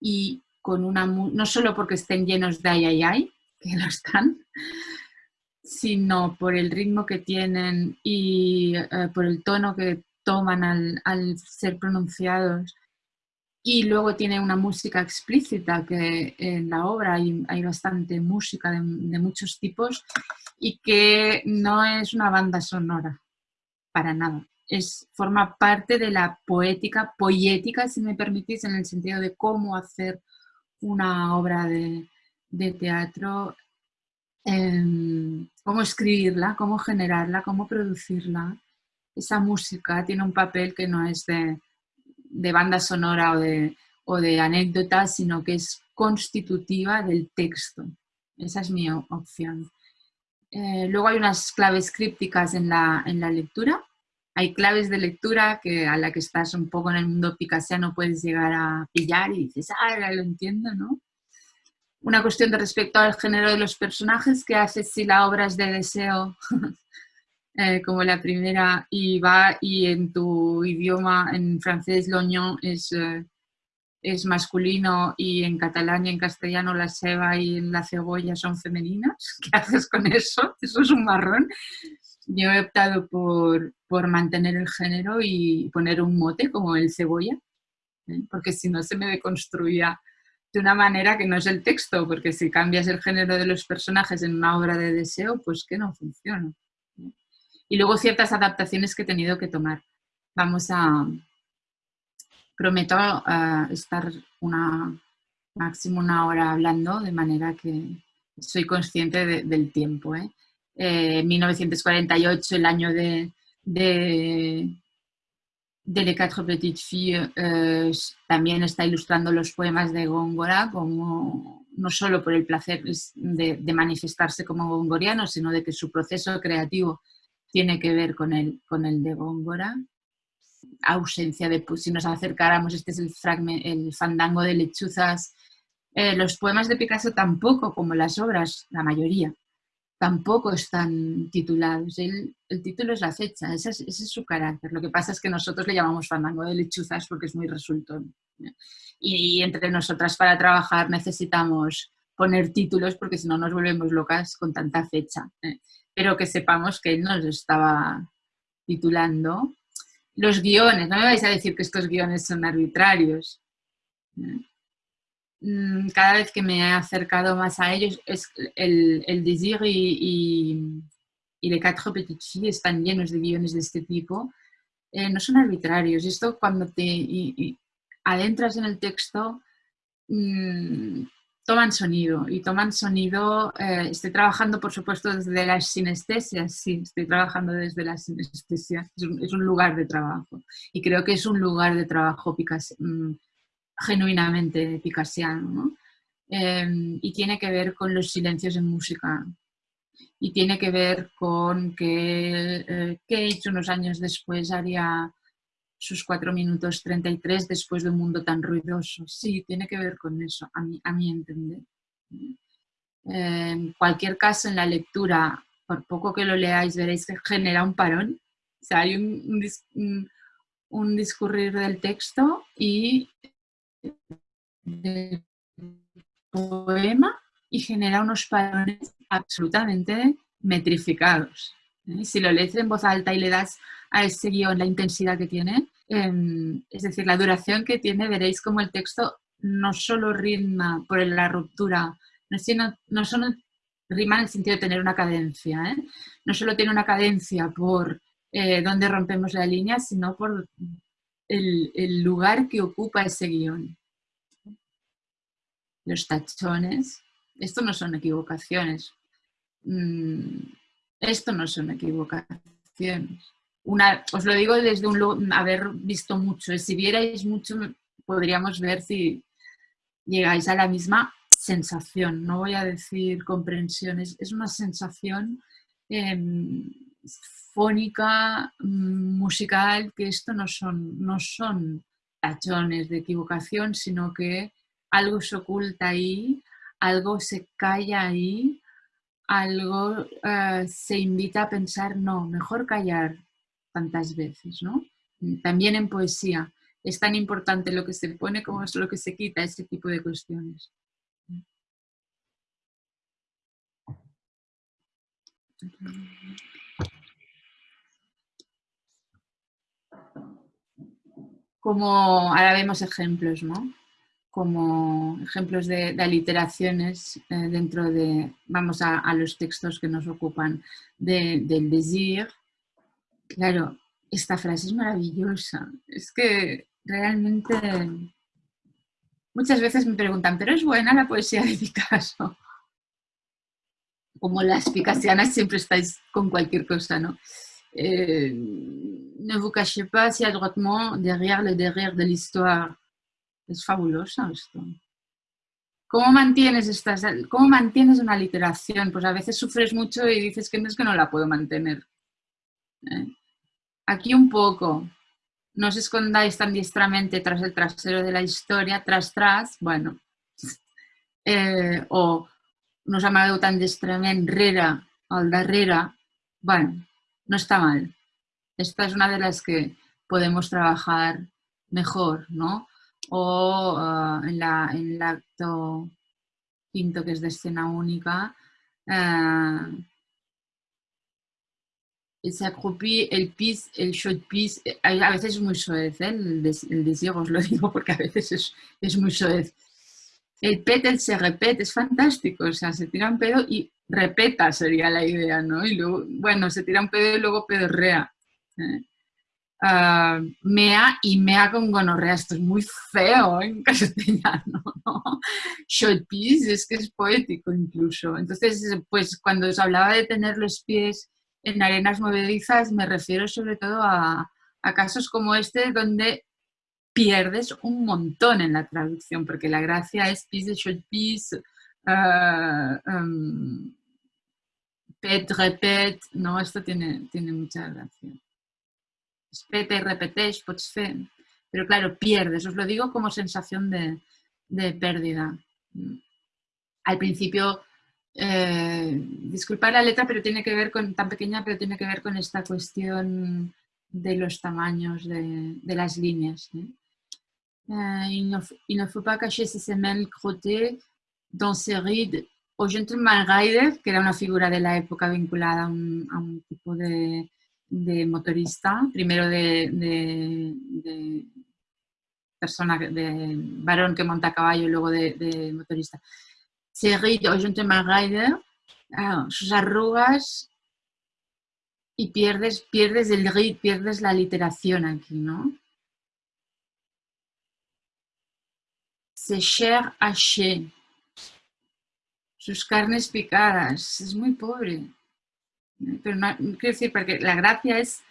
y con una, no solo porque estén llenos de ay, ay, ay, que lo están, sino por el ritmo que tienen y eh, por el tono que toman al, ser pronunciados. Y luego tiene una música explícita, que en la obra hay, bastante música de, muchos tipos y que no es una banda sonora, para nada. Es, forma parte de la poética, poética, si me permitís, en el sentido de cómo hacer una obra de, de teatro Em, cómo escribirla, cómo generarla, cómo producirla. Esa música tiene un papel que no es de, banda sonora o de, o de anécdota, sino que es constitutiva del texto. Esa es mi opción. Eh, luego hay unas claves crípticas en la, en la lectura. Hay claves de lectura que a la que estás un poco en el mundo picasiano puedes llegar a pillar y dices, ah, lo entiendo, ¿no? una cuestión de respecto al género de los personajes, que hace si la obra es de deseo, eh, como la primera, y va y en tu idioma, en francés, l'oignon es, eh, es masculino y en catalán y en castellano la ceba y la cebolla son femeninas. ¿Qué haces con eso? Eso es un marrón. Yo he optado por, por mantener el género y poner un mote como el cebolla, ¿eh? porque si no se me deconstruía de una manera que no es el texto, porque si cambias el género de los personajes en una obra de deseo, pues que no funciona. Y luego ciertas adaptaciones que he tenido que tomar. Vamos a... Prometo eh, estar una máximo una hora hablando, de manera que soy consciente del tiempo. ¿eh? 1948, eh, el año de, de Les Quatre Petites Filles eh, también está ilustrando los poemas de Góngora, como, no solo por el placer de, manifestarse como gongoriano, sino de que su proceso creativo tiene que ver con el, con el de Góngora. ausencia de, si nos acercáramos, este es el, el fandango de lechuzas. Eh, los poemas de Picasso tampoco, como las obras, la mayoría, tampoco están titulados. El, título es la fecha, ese es, su carácter. Lo que pasa es que nosotros le llamamos fandango de lechuzas porque es muy resultón. Y, entre nosotras para trabajar necesitamos poner títulos porque si no nos volvemos locas con tanta fecha. ¿eh? Pero que sepamos que él nos estaba titulando. Los guiones, no me vais a decir que estos guiones son arbitrarios. ¿eh? Mm, cada vez que me he acercado más a ellos, es el, el Désir y, y, Les Quatre Petites Filles están llenos de guiones de este tipo. Eh, no son arbitrarios. Esto cuando te adentras en el texto, mm, toman sonido. Y toman sonido, eh, estoy trabajando por supuesto desde las sinestesias, sí, estoy trabajando desde las sinestesias. Es un, lugar de trabajo. Y creo que es un lugar de trabajo mm, genuinamente picasiano, em, y tiene que ver con los silencios en música. Y tiene que ver con que eh, Cage unos años después haría sus 4 minutos 33 después de un mundo tan ruidoso. Sí, tiene que ver con eso, a mi, a mi entender. En cualquier caso, en la lectura, por poco que lo leáis, veréis que genera un parón. O sea, hay un, un, un discurrir del texto y del poema y genera unos parones absolutamente metrificados. ¿eh? Si lo lees en voz alta y le das a ese guion la intensidad que tiene, em, es decir, la duración que tiene, veréis como el texto no solo rima por la ruptura, no, sino, no solo rima en el sentido de tener una cadencia, ¿eh? no solo tiene una cadencia por eh, donde rompemos la línea, sino por el, lugar que ocupa ese guion. Los tachones, esto no son equivocaciones. Mm, esto no son equivocaciones. Una, os lo digo desde un haber visto mucho. Si vierais mucho, podríamos ver si llegáis a la misma sensación. No voy a decir comprensión, es, una sensación em, fónica, musical, que esto no son, no son tachones de equivocación, sino que algo se oculta ahí, algo se calla ahí, algo eh, se invita a pensar, no, mejor callar tantas veces, ¿no? También en poesía es tan importante lo que se pone como es lo que se quita, ese tipo de cuestiones. como ahora vemos ejemplos, ¿no? Como ejemplos de, aliteraciones eh, dentro de, vamos a, los textos que nos ocupan del desir. Claro, esta frase es maravillosa. Es que realmente muchas veces me preguntan, ¿pero es buena la poesía de Picasso? Como las picasianas siempre estáis con cualquier cosa, ¿no? Eh, ne vous cachez pas si adroitement derrière le derrière de l'histoire. Es fabuloso esto. ¿Cómo mantienes, estas, ¿Cómo mantienes una literación? Pues a veces sufres mucho y dices que no es que no la puedo mantener. ¿Eh? Aquí un poco. No os escondáis tan diestramente tras el trasero de la historia, tras, tras, bueno. Eh, o no us amagueu tan diestrament rere al darrere, bueno, no está mal. Esta es una de las que podemos trabajar mejor, ¿no? O ah, en, la, en, el acto quinto, que es de escena única, uh, se accroupit, el pis, el short pis, eh, a veces es muy soez, ¿eh? el, deseo os lo digo porque a veces es, es muy soez. El pet, el se repete, es fantástico, o sea, se tira un pedo y repeta sería la idea, ¿no? Y luego, bueno, se tira un pedo y luego pedorrea. ¿eh? Uh, mea y mea con gonorrea, esto es muy feo en castellano, ¿no? Short piece es que es poético incluso. Entonces, pues cuando os hablaba de tener los pies en arenas movedizas, me refiero sobre todo a, casos como este donde pierdes un montón en la traducción, porque la gracia es piece de short piece, uh, um, pet, repet, no, esto tiene, tiene mucha gracia. Pots fer, pero claro, pierdes, os lo digo como sensación de, de pérdida. Al principio, eh, disculpar la letra, pero tiene que ver con, tan pequeña, pero tiene que ver con esta cuestión de los tamaños de, las líneas. ¿eh? Euh, il, ne, faut pas cacher ses semelles crottées dans ses rides o Gentleman Rider, que era una figura de la época vinculada a un, a tipo de, de, motorista, primero de, de, de, persona, de varón que monta caballo y luego de, motorista. Seguid o Gentleman Rider, ah, sus arrugas y pierdes, pierdes el rit, pierdes la literación aquí, ¿no? Se cher haché, sus carnes picadas, es muy pobre. Pero no, quiero decir, porque la gracia es,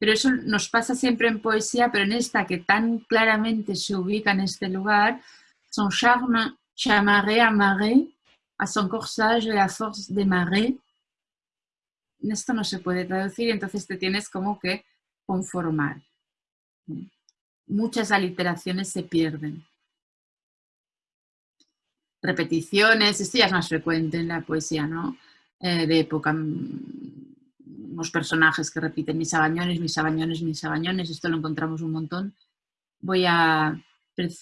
pero eso nos pasa siempre en poesía, pero en esta que tan claramente se ubica en este lugar, son charme chamarré amarré a son corsage la force de marée. Esto no se puede traducir, entonces te tienes como que conformar. Muchas aliteraciones se pierden repeticiones, esto ya es más frecuente en la poesía, ¿no? Eh, de época, unos personajes que repiten mis abañones, mis abañones, mis abañones, esto lo encontramos un montón. Voy a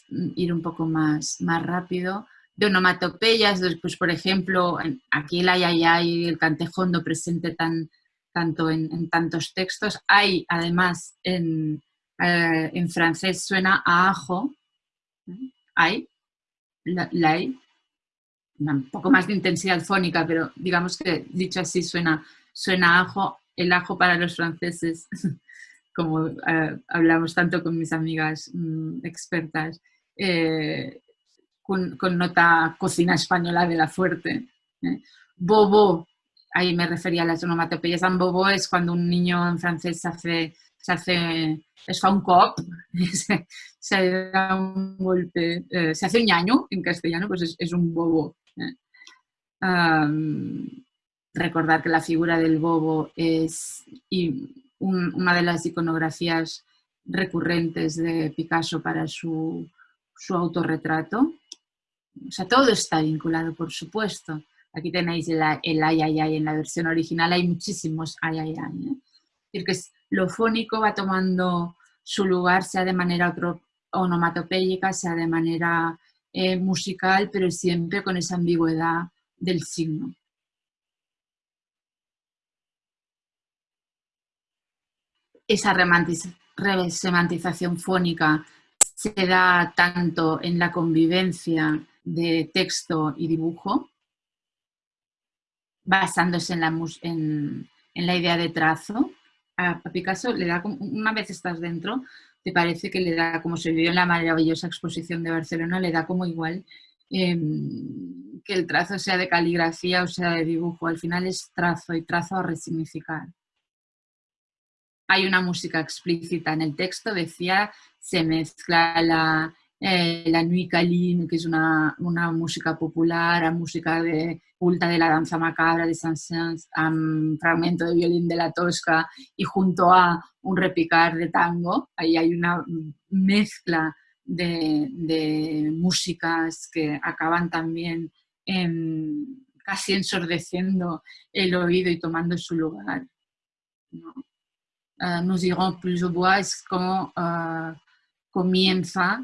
ir un poco más, más rápido. De onomatopeyas, pues por ejemplo, aquí el ayayay y el cantejondo presente tan, tanto en, tantos textos. Hay, además, en, eh, en francés suena a ajo, hay, la, un poco más de intensidad fónica, pero digamos que dicho así suena, suena ajo, el ajo para los franceses, como eh, hablamos tanto con mis amigas mm, expertas, eh, con, nota cocina española de la fuerte. ¿eh? Bobo, ahí me refería a las onomatopeyas, un bobo es cuando un niño en francés se hace, se hace es fa un cop, se, da un golpe, se hace un ñaño en castellano, pues es un bobo recordar que la figura del bobo es una de las iconografías recurrentes de Picasso para su, autorretrato. O sea, todo está vinculado, por supuesto. Aquí tenéis el, ay, ay, ay, en la versión original hay muchísimos ay, ay, ay. ¿eh? Es decir, que lo fónico va tomando su lugar, sea de manera onomatopéyica, sea de manera eh, musical, pero siempre con esa ambigüedad del signo. Esa resemantización fónica se da tanto en la convivencia de texto y dibujo, basándose en la, en, la idea de trazo. A, Picasso le da, una vez estás dentro, te parece que le da, como se vivió en la maravillosa exposición de Barcelona, le da como igual em, que el trazo sea de caligrafía o sea de dibujo. Al final es trazo y trazo a resignificar. Hay una música explícita en el texto, decía, se mezcla la, eh, la Caline, que es una, música popular, a música de culta de la danza macabra de Saint-Saëns, a un fragmento de violín de la Tosca y junto a un repicar de tango, ahí hay una mezcla de, músicas que acaban también casi ensordeciendo el oído y tomando su lugar. ¿no? Uh, Nous irons plus au bois es como uh, comienza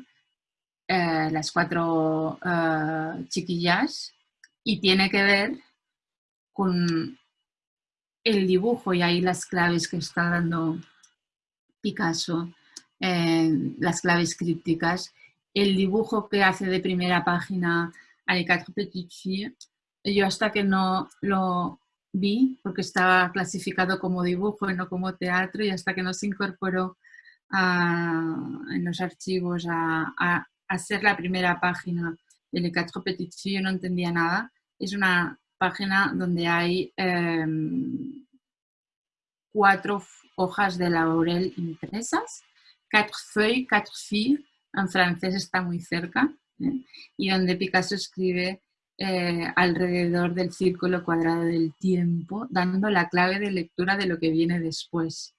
eh, las cuatro eh, chiquillas y tiene que ver con el dibujo y ahí las claves que está dando Picasso, eh, las claves crípticas, el dibujo que hace de primera página a Les Quatre Petites Filles, yo hasta que no lo vi, porque estaba clasificado como dibujo y no como teatro, y hasta que no se incorporó en los archivos a, hacer la primera página de Le Quatre Petites yo no entendía nada. Es una página donde hay em, cuatro hojas de laurel impresas, quatre feuilles, quatre filles, en francés está muy cerca, ¿eh? y donde Picasso escribe eh, alrededor del círculo cuadrado del tiempo, dando la clave de lectura de lo que viene después.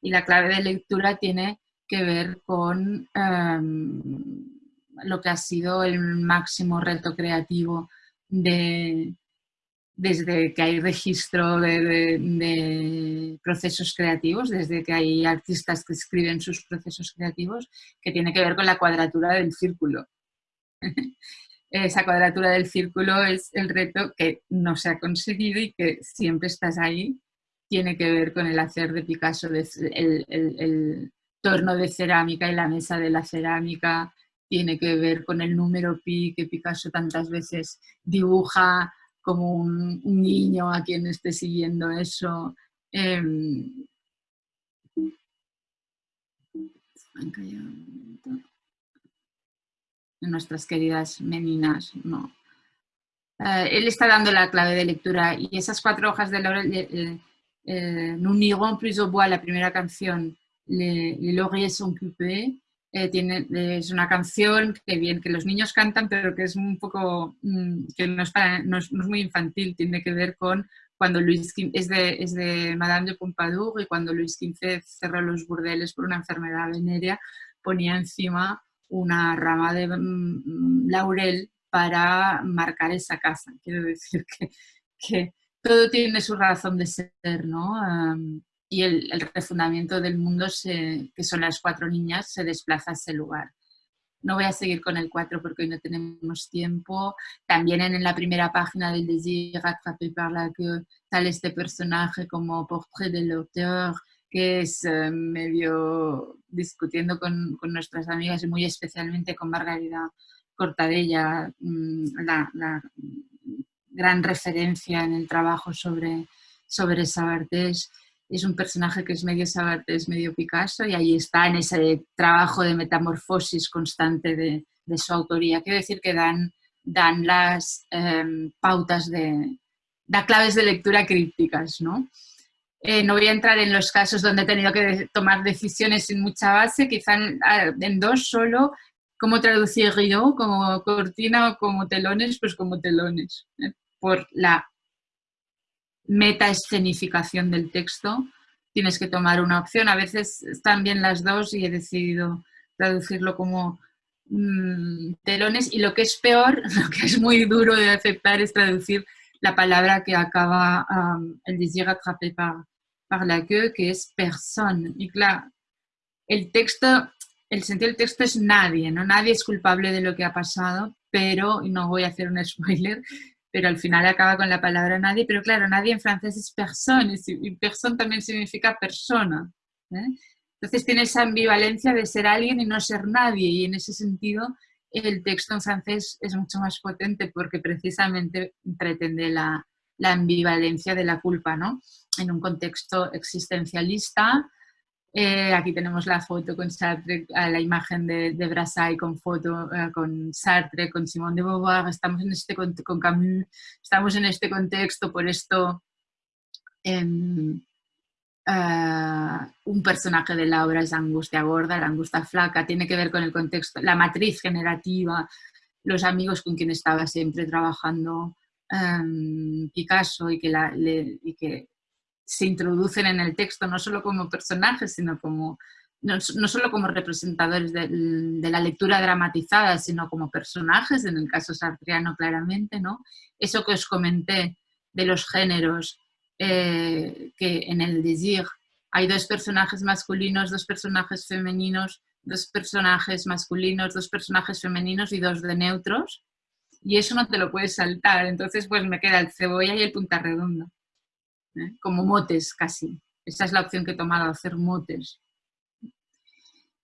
Y la clave de lectura tiene que ver con em, lo que ha sido el máximo reto creativo de, desde que hay registro de, procesos creativos, desde que hay artistas que escriben sus procesos creativos, que tiene que ver con la cuadratura del círculo. Esa cuadratura del círculo es el reto que no se ha conseguido y que siempre estás ahí. Tiene que ver con el hacer de Picasso, el, el torno de cerámica y la mesa de la cerámica, tiene que ver con el número pi que Picasso tantas veces dibuja como un, niño a quien esté siguiendo eso. Nuestras queridas meninas, no. Eh, él está dando la clave de lectura y esas cuatro hojas de laurel, eh, eh, Nous plus au bois, la primera canción, Les, les lauriers sont es una canción que bien que los niños cantan, pero que es un poco, mm, que no es, no, es, muy infantil, tiene que ver con cuando Luis es de, es de Madame de Pompadour y cuando Luis XV cerró los burdeles por una enfermedad venérea, ponía encima una rama de mm, laurel para marcar esa casa. Quiero decir que, todo tiene su razón de ser, ¿no? y el, refundamiento del mundo, que son las cuatro niñas, se desplaza a ese lugar. No voy a seguir con el cuatro porque hoy no tenemos tiempo. También en, la primera página del Désir attrapé par la que sale este personaje como portrait de l'auteur, que es eh, medio discutiendo con, con, nuestras amigas y muy especialmente con Margarida Cortadella, mm, la, la gran referencia en el trabajo sobre, sobre Sabartés es un personaje que es medio es medio Picasso y ahí está en ese trabajo de metamorfosis constante de, su autoría. Quiero decir que dan, dan las em, pautas de, da claves de lectura crípticas, ¿no? Eh, no voy a entrar en los casos donde he tenido que tomar decisiones sin mucha base, quizá en, dos solo, cómo traducir Río, como cortina o como telones, pues como telones, ¿eh? por la meta-escenificación del texto, tienes que tomar una opción. A veces están bien las dos y he decidido traducirlo como mm, telones. Y lo que es peor, lo que es muy duro de aceptar es traducir la palabra que acaba el désir attrapé par la queue, que es persona. Y claro, el texto, el sentido del texto es nadie, ¿no? Nadie es culpable de lo que ha pasado, pero, y no voy a hacer un spoiler, pero al final acaba con la palabra nadie, pero claro, nadie en francés es personne, y personne también significa persona. ¿eh? Entonces tiene esa ambivalencia de ser alguien y no ser nadie, y en ese sentido el texto en francés es mucho más potente porque precisamente pretende la, la ambivalencia de la culpa, ¿no? En un contexto existencialista, eh, aquí tenemos la foto con Sartre, la imagen de, de con foto eh, con Sartre, con Simone de Beauvoir, estamos en este con, Camus, estamos en este contexto, por esto em, eh, un personaje de la obra es angustia gorda, la angustia flaca, tiene que ver con el contexto, la matriz generativa, los amigos con quien estaba siempre trabajando em, Picasso y que, la, y que se introducen en el texto no solo como personajes, sino como, no, solo como representadores de, la lectura dramatizada, sino como personajes, en el caso sartriano claramente, ¿no? Eso que os comenté de los géneros, eh, que en el Désir hay dos personajes masculinos, dos personajes femeninos, dos personajes masculinos, dos personajes femeninos y dos de neutros, y eso no te lo puedes saltar, entonces pues me queda el cebolla y el punta redonda. ¿Eh? como motes casi. Esa es la opción que he tomado, hacer motes.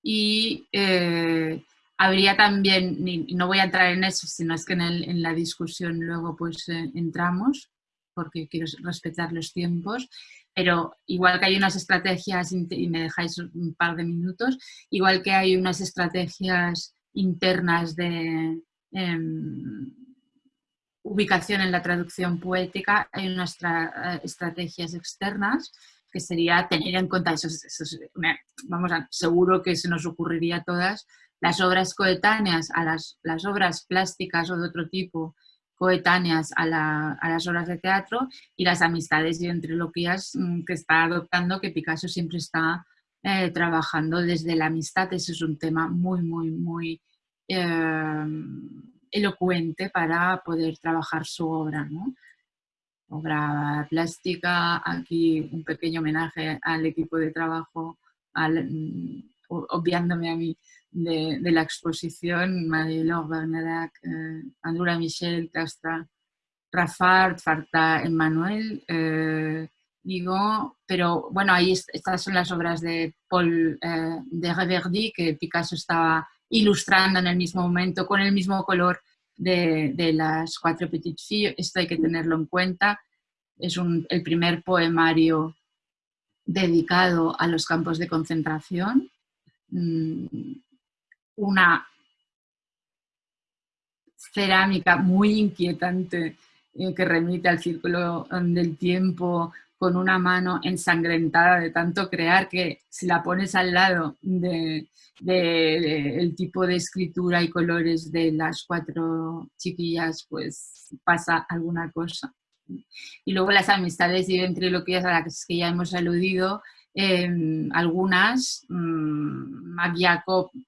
Y eh, habría también, no voy a entrar en eso, sino es que en, la discusión luego pues eh, entramos, porque quiero respetar los tiempos, pero igual que hay unas estrategias, y me dejáis un par de minutos, igual que hay unas estrategias internas de, em, ubicación en la traducción poética, hay unas eh, estrategias externas que sería tener en cuenta, eso, vamos a, seguro que se nos ocurriría a todas, las obras coetáneas a las, las obras plásticas o de otro tipo coetáneas a, las obras de teatro y las amistades y entreloquías mm, que está adoptando, que Picasso siempre está eh, trabajando desde la amistad. Ese es un tema muy, muy, muy em, elocuente para poder trabajar su obra. Obra plástica, aquí un pequeño homenaje al equipo de trabajo, mm, obviándome a mí de, la exposición, Marie-Laure Bernadac, eh, Andura Michel, Castra, Rafard, Farta, Emmanuel, eh, digo, pero bueno, ahí estas son las obras de Paul eh, de Reverdy que Picasso estaba ilustrando en el mismo momento, con el mismo color de, de las cuatro Petites Filles, esto hay que tenerlo en cuenta, es un, el primer poemario dedicado a los campos de concentración, mm, una cerámica muy inquietante eh, que remite al círculo um, del tiempo con una mano ensangrentada de tanto crear que si la pones al lado del de, tipo de escritura y colores de las cuatro chiquillas, pues pasa alguna cosa. Y luego las amistades y ventriloquías a las que ya hemos aludido, Em, algunas, mmm,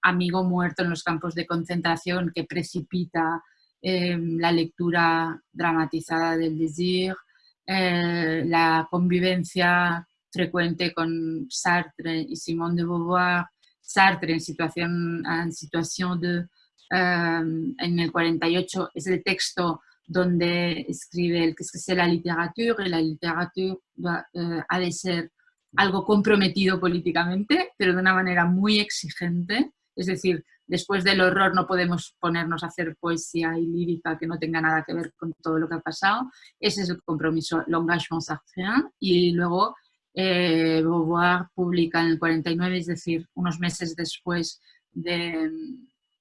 amigo muerto en los campos de concentración que precipita em, la lectura dramatizada del Désir, eh, la convivencia frecuente con Sartre y Simone de Beauvoir, Sartre en situación, en situación de, em, en el 48 es el texto donde escribe el que es la literatura y la literatura eh, ha de ser algo comprometido políticamente, pero de una manera muy exigente. Es decir, después del horror no podemos ponernos a hacer poesía y lírica que no tenga nada que ver con todo lo que ha pasado. Ese es el compromiso, l'engagement sartrien. Y luego eh, Beauvoir publica en el 49, es decir, unos meses después de,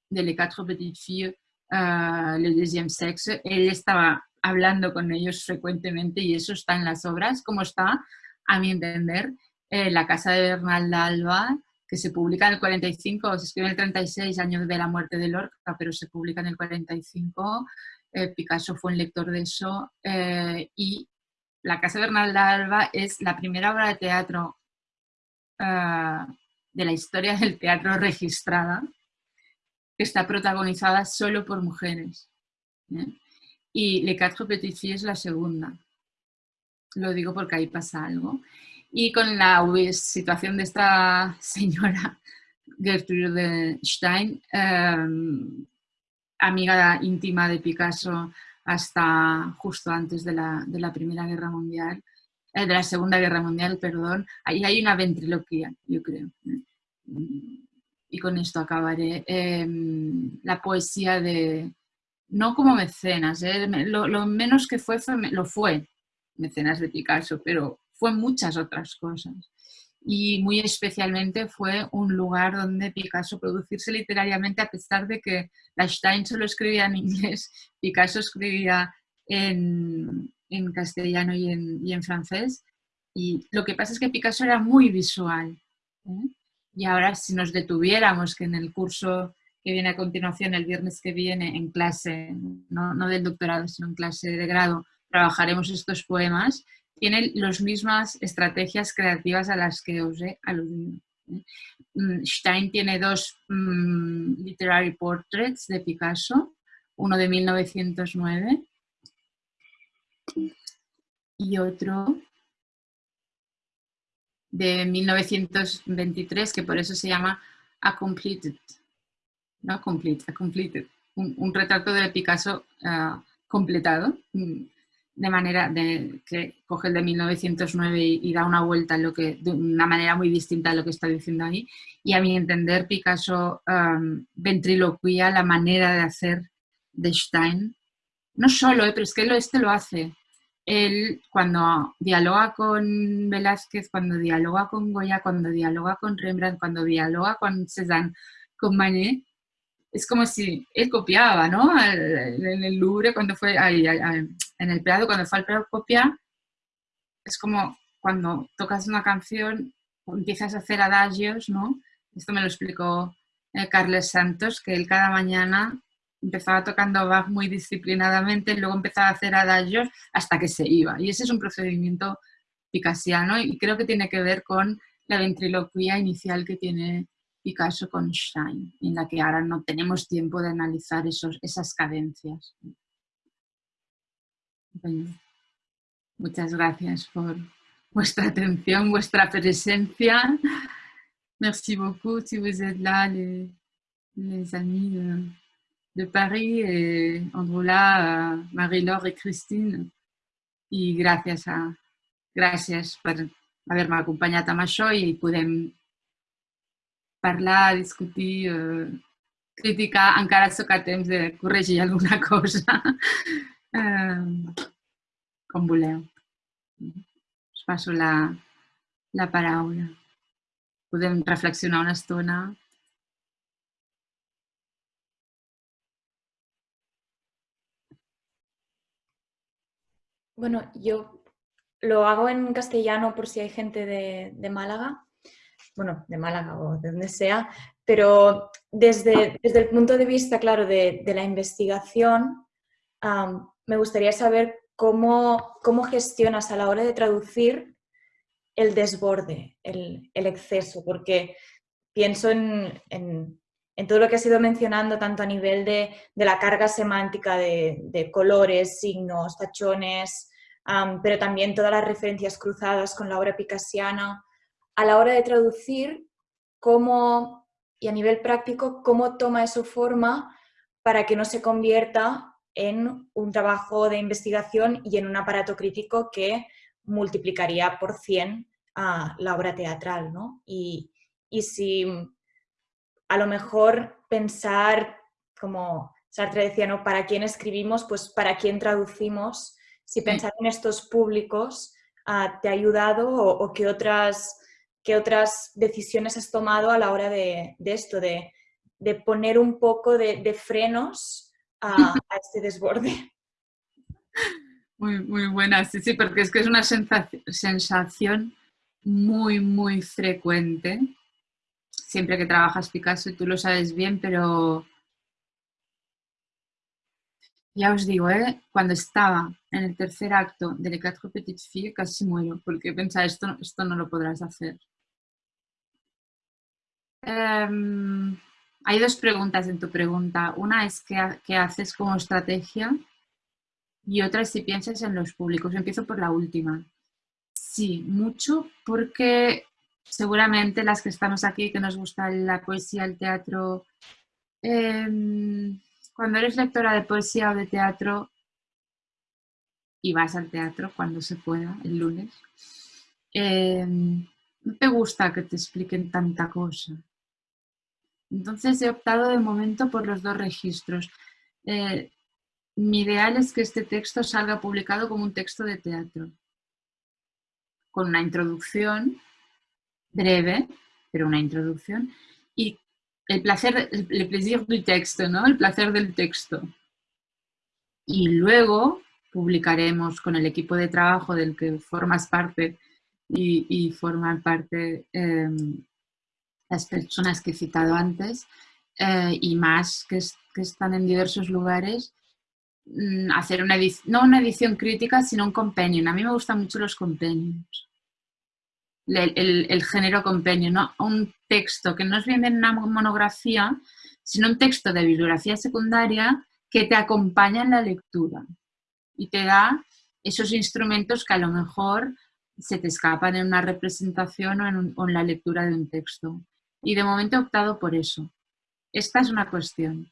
de Les Quatre Petites Filles, uh, Le Deuxième Sexe, él estaba hablando con ellos frecuentemente y eso está en las obras, como está a mi entender, eh, La casa de Bernal Alba, que se publica en el 45, se escribe en el 36, años de la muerte de Lorca, pero se publica en el 45. Eh, Picasso fue un lector de eso. Eh, y La casa de Bernal Alba es la primera obra de teatro de la historia del teatro registrada, que está protagonizada solo por mujeres. Y Le Quatre Filles es la segunda. Lo digo porque ahí pasa algo. Y con la situación de esta señora Gertrude Stein, em, amiga íntima de Picasso hasta justo antes de la, de la Primera Guerra Mundial, eh, de la Segunda Guerra Mundial, perdón, ahí hay una ventriloquía, yo creo. Y con esto acabaré. Em, la poesía de, no como mecenas, eh, lo, lo, menos que fue, lo fue, mecenas de Picasso, pero fue muchas otras cosas. Y muy especialmente fue un lugar donde Picasso producirse literariamente, a pesar de que Stein solo escribía en inglés, Picasso escribía en, en castellano y en, y en, francés. Y lo que pasa es que Picasso era muy visual. ¿eh? Y ahora si nos detuviéramos, que en el curso que viene a continuación, el viernes que viene, en clase, no, no del doctorado, sino en clase de grado, trabajaremos estos poemas, tienen las mismas estrategias creativas a las que os he aludido. Stein tiene dos um, literary portraits de Picasso, uno de 1909 y otro de 1923, que por eso se llama A Completed, no Complete, A Completed, un, retrato de Picasso uh, completado, mm, de manera de, que coge el de 1909 y, da una vuelta en lo que, de una manera muy distinta a lo que está diciendo ahí. Y a mi entender, Picasso um, ventriloquía la manera de hacer de Stein. No solo, eh, pero es que este lo hace. Él, cuando dialoga con Velázquez, cuando dialoga con Goya, cuando dialoga con Rembrandt, cuando dialoga con Cézanne, con Manet, es como si él copiaba, ¿no? En el Louvre, cuando fue, en el Prado, cuando fue al Prado copia, es como cuando tocas una canción, empiezas a hacer adagios, ¿no? Esto me lo explicó eh, Carles Santos, que él cada mañana empezaba tocando Bach muy disciplinadamente, luego empezaba a hacer adagios hasta que se iba. Y ese es un procedimiento picasiano y creo que tiene que ver con la ventriloquía inicial que tiene Picasso con Stein, en la que ahora no tenemos tiempo de analizar esos, esas cadencias. muchas gracias por vuestra atención, vuestra presencia. Merci beaucoup si vous êtes là, les, les amis de, de Paris, et Androula, Marie-Laure et Christine. I gràcies, a, gràcies per haver-me acompanyat amb això i podem parlar, discutir, eh, criticar, encara sóc a temps de corregir alguna cosa, eh, com voleu. Us passo la, la paraula. Podem reflexionar una estona Bueno, yo lo hago en castellano por si hay gente de, Málaga, bueno, de Málaga o de donde sea, pero desde, desde el punto de vista, claro, de, la investigación, me gustaría saber cómo, cómo gestionas a la hora de traducir el desborde, el, exceso, porque pienso en, en todo lo que has ido mencionando, tanto a nivel de, la carga semántica de, colores, signos, tachones, pero también todas las referencias cruzadas con la obra picasiana, a la hora de traducir, cómo, y a nivel práctico, cómo toma eso forma para que no se convierta en un trabajo de investigación y en un aparato crítico que multiplicaría por 100 a la obra teatral. ¿no? Y, y si a lo mejor pensar, como Sartre decía, ¿no? ¿Para quién escribimos? Pues para quién traducimos. Si pensar en estos públicos ah, te ha ayudado o, qué, otras, qué otras decisiones has tomado a la hora de, esto, de, poner un poco de, frenos a, este desborde. Muy, muy buena, sí, sí, porque es que es una sensación muy, muy frecuente siempre que trabajas Picasso y tú lo sabes bien, pero ya os digo, ¿eh? cuando estaba en el tercer acto de Les Quatre Petites Filles casi muero, porque pensaba, esto, esto no lo podrás hacer. Em, hay dos preguntas en tu pregunta. Una es qué, haces como estrategia y otra es si piensas en los públicos. Empiezo por la última. Sí, mucho porque seguramente las que estamos aquí, que nos gusta la poesía, el teatro, em, cuando eres lectora de poesía o de teatro y vas al teatro cuando se pueda, el lunes, em, no te gusta que te expliquen tanta cosa. Entonces he optado de momento por los dos registros. Eh, mi ideal es que este texto salga publicado como un texto de teatro, con una introducción breve, pero una introducción, y el placer, el plaisir del texto, ¿no? El placer del texto. Y luego publicaremos con el equipo de trabajo del que formas parte y, forman parte em, las personas que he citado antes eh, y más que, están en diversos lugares, mm, hacer una no una edición crítica, sino un compendium. A mí me gustan mucho los compendiums el, género compendio, ¿no? un texto que no es bien una monografía, sino un texto de bibliografía secundaria que te acompaña en la lectura y te da esos instrumentos que a lo mejor se te escapan en una representación o en, la lectura de un texto. Y de momento he optado por eso. Esta es una cuestión.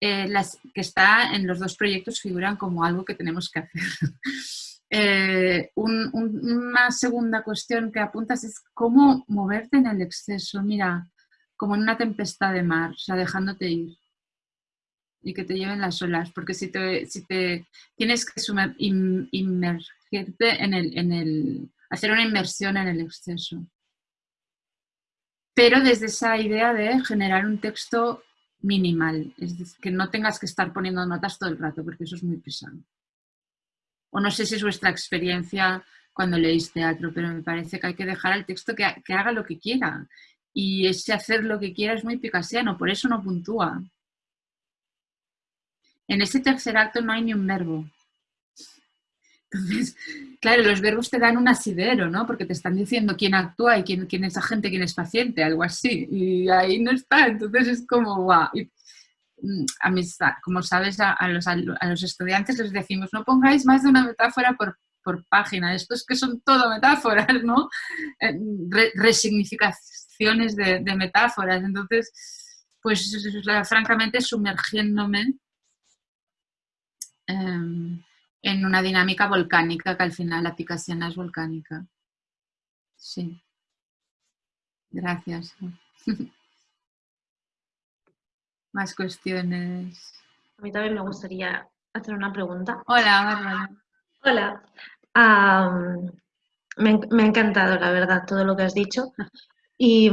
Eh, las que está en los dos proyectos figuran como algo que tenemos que hacer. Eh, una segunda cuestión que apuntas es cómo moverte en el exceso, mira, como en una tempestad de mar, o sea, dejándote ir y que te lleven las olas, porque si te, si te tienes que inmergirte en el, en el, hacer una inmersión en el exceso. Pero desde esa idea de generar un texto minimal, es decir, que no tengas que estar poniendo notas todo el rato, porque eso es muy pesado o no sé si es vuestra experiencia cuando leéis teatro, pero me parece que hay que dejar al texto que, haga lo que quiera. Y ese hacer lo que quiera es muy picasiano, por eso no puntúa. En ese tercer acto no hay ni un verbo. Entonces, claro, los verbos te dan un asidero, ¿no? Porque te están diciendo quién actúa y quién, quién es agente, quién es paciente, algo así. Y ahí no está. Entonces es como, guau. Mm, a mis, como sabes, a, los, a, los, estudiantes les decimos, no pongáis más de una metáfora por, por página. Esto es que son todo metáforas, ¿no? Eh, resignificaciones de, metáforas. Entonces, pues francamente sumergiéndome. Eh, en una dinámica volcánica, que al final la picasiana es volcánica. Sí. Gracias. Más cuestiones. A mí también me gustaría hacer una pregunta. Hola, Hola. me, ha encantado, la verdad, todo lo que has dicho. Y,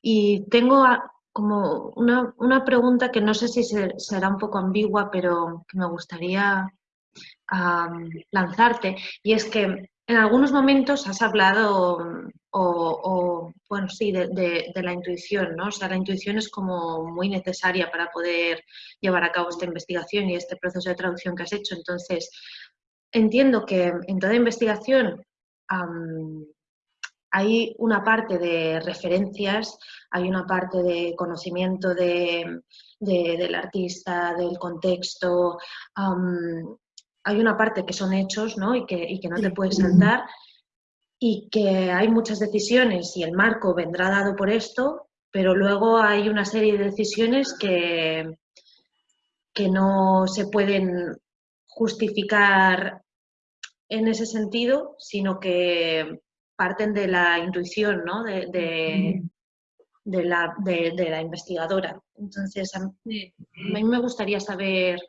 y tengo como una, una, pregunta que no sé si será un poco ambigua, pero que me gustaría lanzarte. Y es que en algunos momentos has hablado, o, bueno, sí, de, la intuición, ¿no? O sea, la intuición es como muy necesaria para poder llevar a cabo esta investigación y este proceso de traducción que has hecho. Entonces, entiendo que en toda investigación hay una parte de referencias, hay una parte de conocimiento de, del artista, del contexto, hay una parte que son hechos ¿no? y, que, no te puedes saltar y que hay muchas decisiones y el marco vendrá dado por esto, pero luego hay una serie de decisiones que, que no se pueden justificar en ese sentido, sino que parten de la intuición ¿no? de, la, de, la, investigadora. Entonces, a mí, me gustaría saber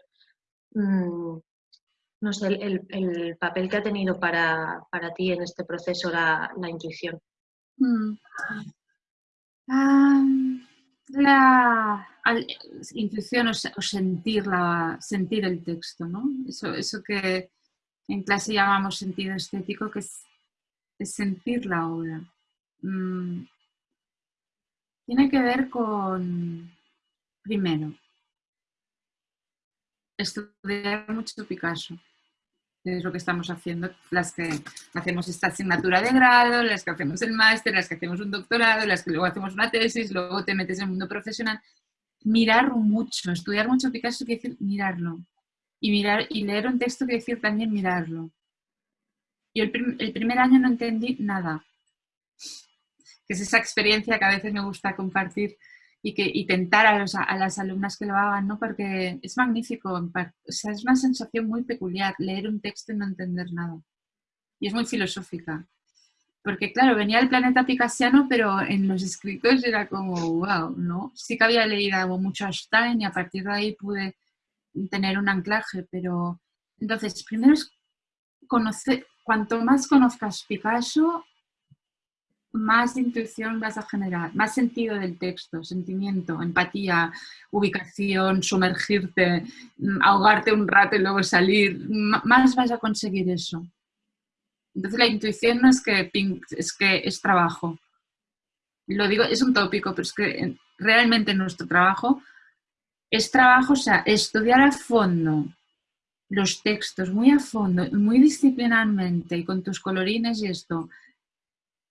mm, no sé, el, papel que ha tenido para, ti en este proceso la, intuición. Mm. la intuición o, sentir, sentir el texto, ¿no? Eso, eso que en clase llamamos sentido estético, que es, sentir la obra. Mm. Tiene que ver con, primero, estudiar mucho Picasso es lo que estamos haciendo, las que hacemos esta asignatura de grado, las que hacemos el máster, las que hacemos un doctorado, las que luego hacemos una tesis, luego te metes en el mundo profesional. Mirar mucho, estudiar mucho Picasso quiere decir mirarlo. Y, mirar, y leer un texto quiere decir también mirarlo. Yo el, el primer año no entendí nada. Que es esa experiencia que a veces me gusta compartir y, que, y tentar a, a, las alumnas que lo hagan, ¿no? Porque es magnífico, o sea, es una sensación muy peculiar leer un texto y no entender nada. Y es muy filosófica. Porque claro, venía el planeta picasiano, pero en los escritos era como, wow, ¿no? Sí que había leído mucho a Stein y a partir de ahí pude tener un anclaje, pero entonces, primero es conocer, cuanto más conozcas Picasso, más intuición vas a generar, más sentido del texto, sentimiento, empatía, ubicación, sumergirte, mm, ahogarte un rato y luego salir, más vas a conseguir eso. Entonces la intuición no es que, es que es trabajo. Lo digo, es un tópico, pero es que realmente nuestro trabajo es trabajo, o sea, estudiar a fondo los textos, muy a fondo, muy disciplinarmente y con tus colorines y esto,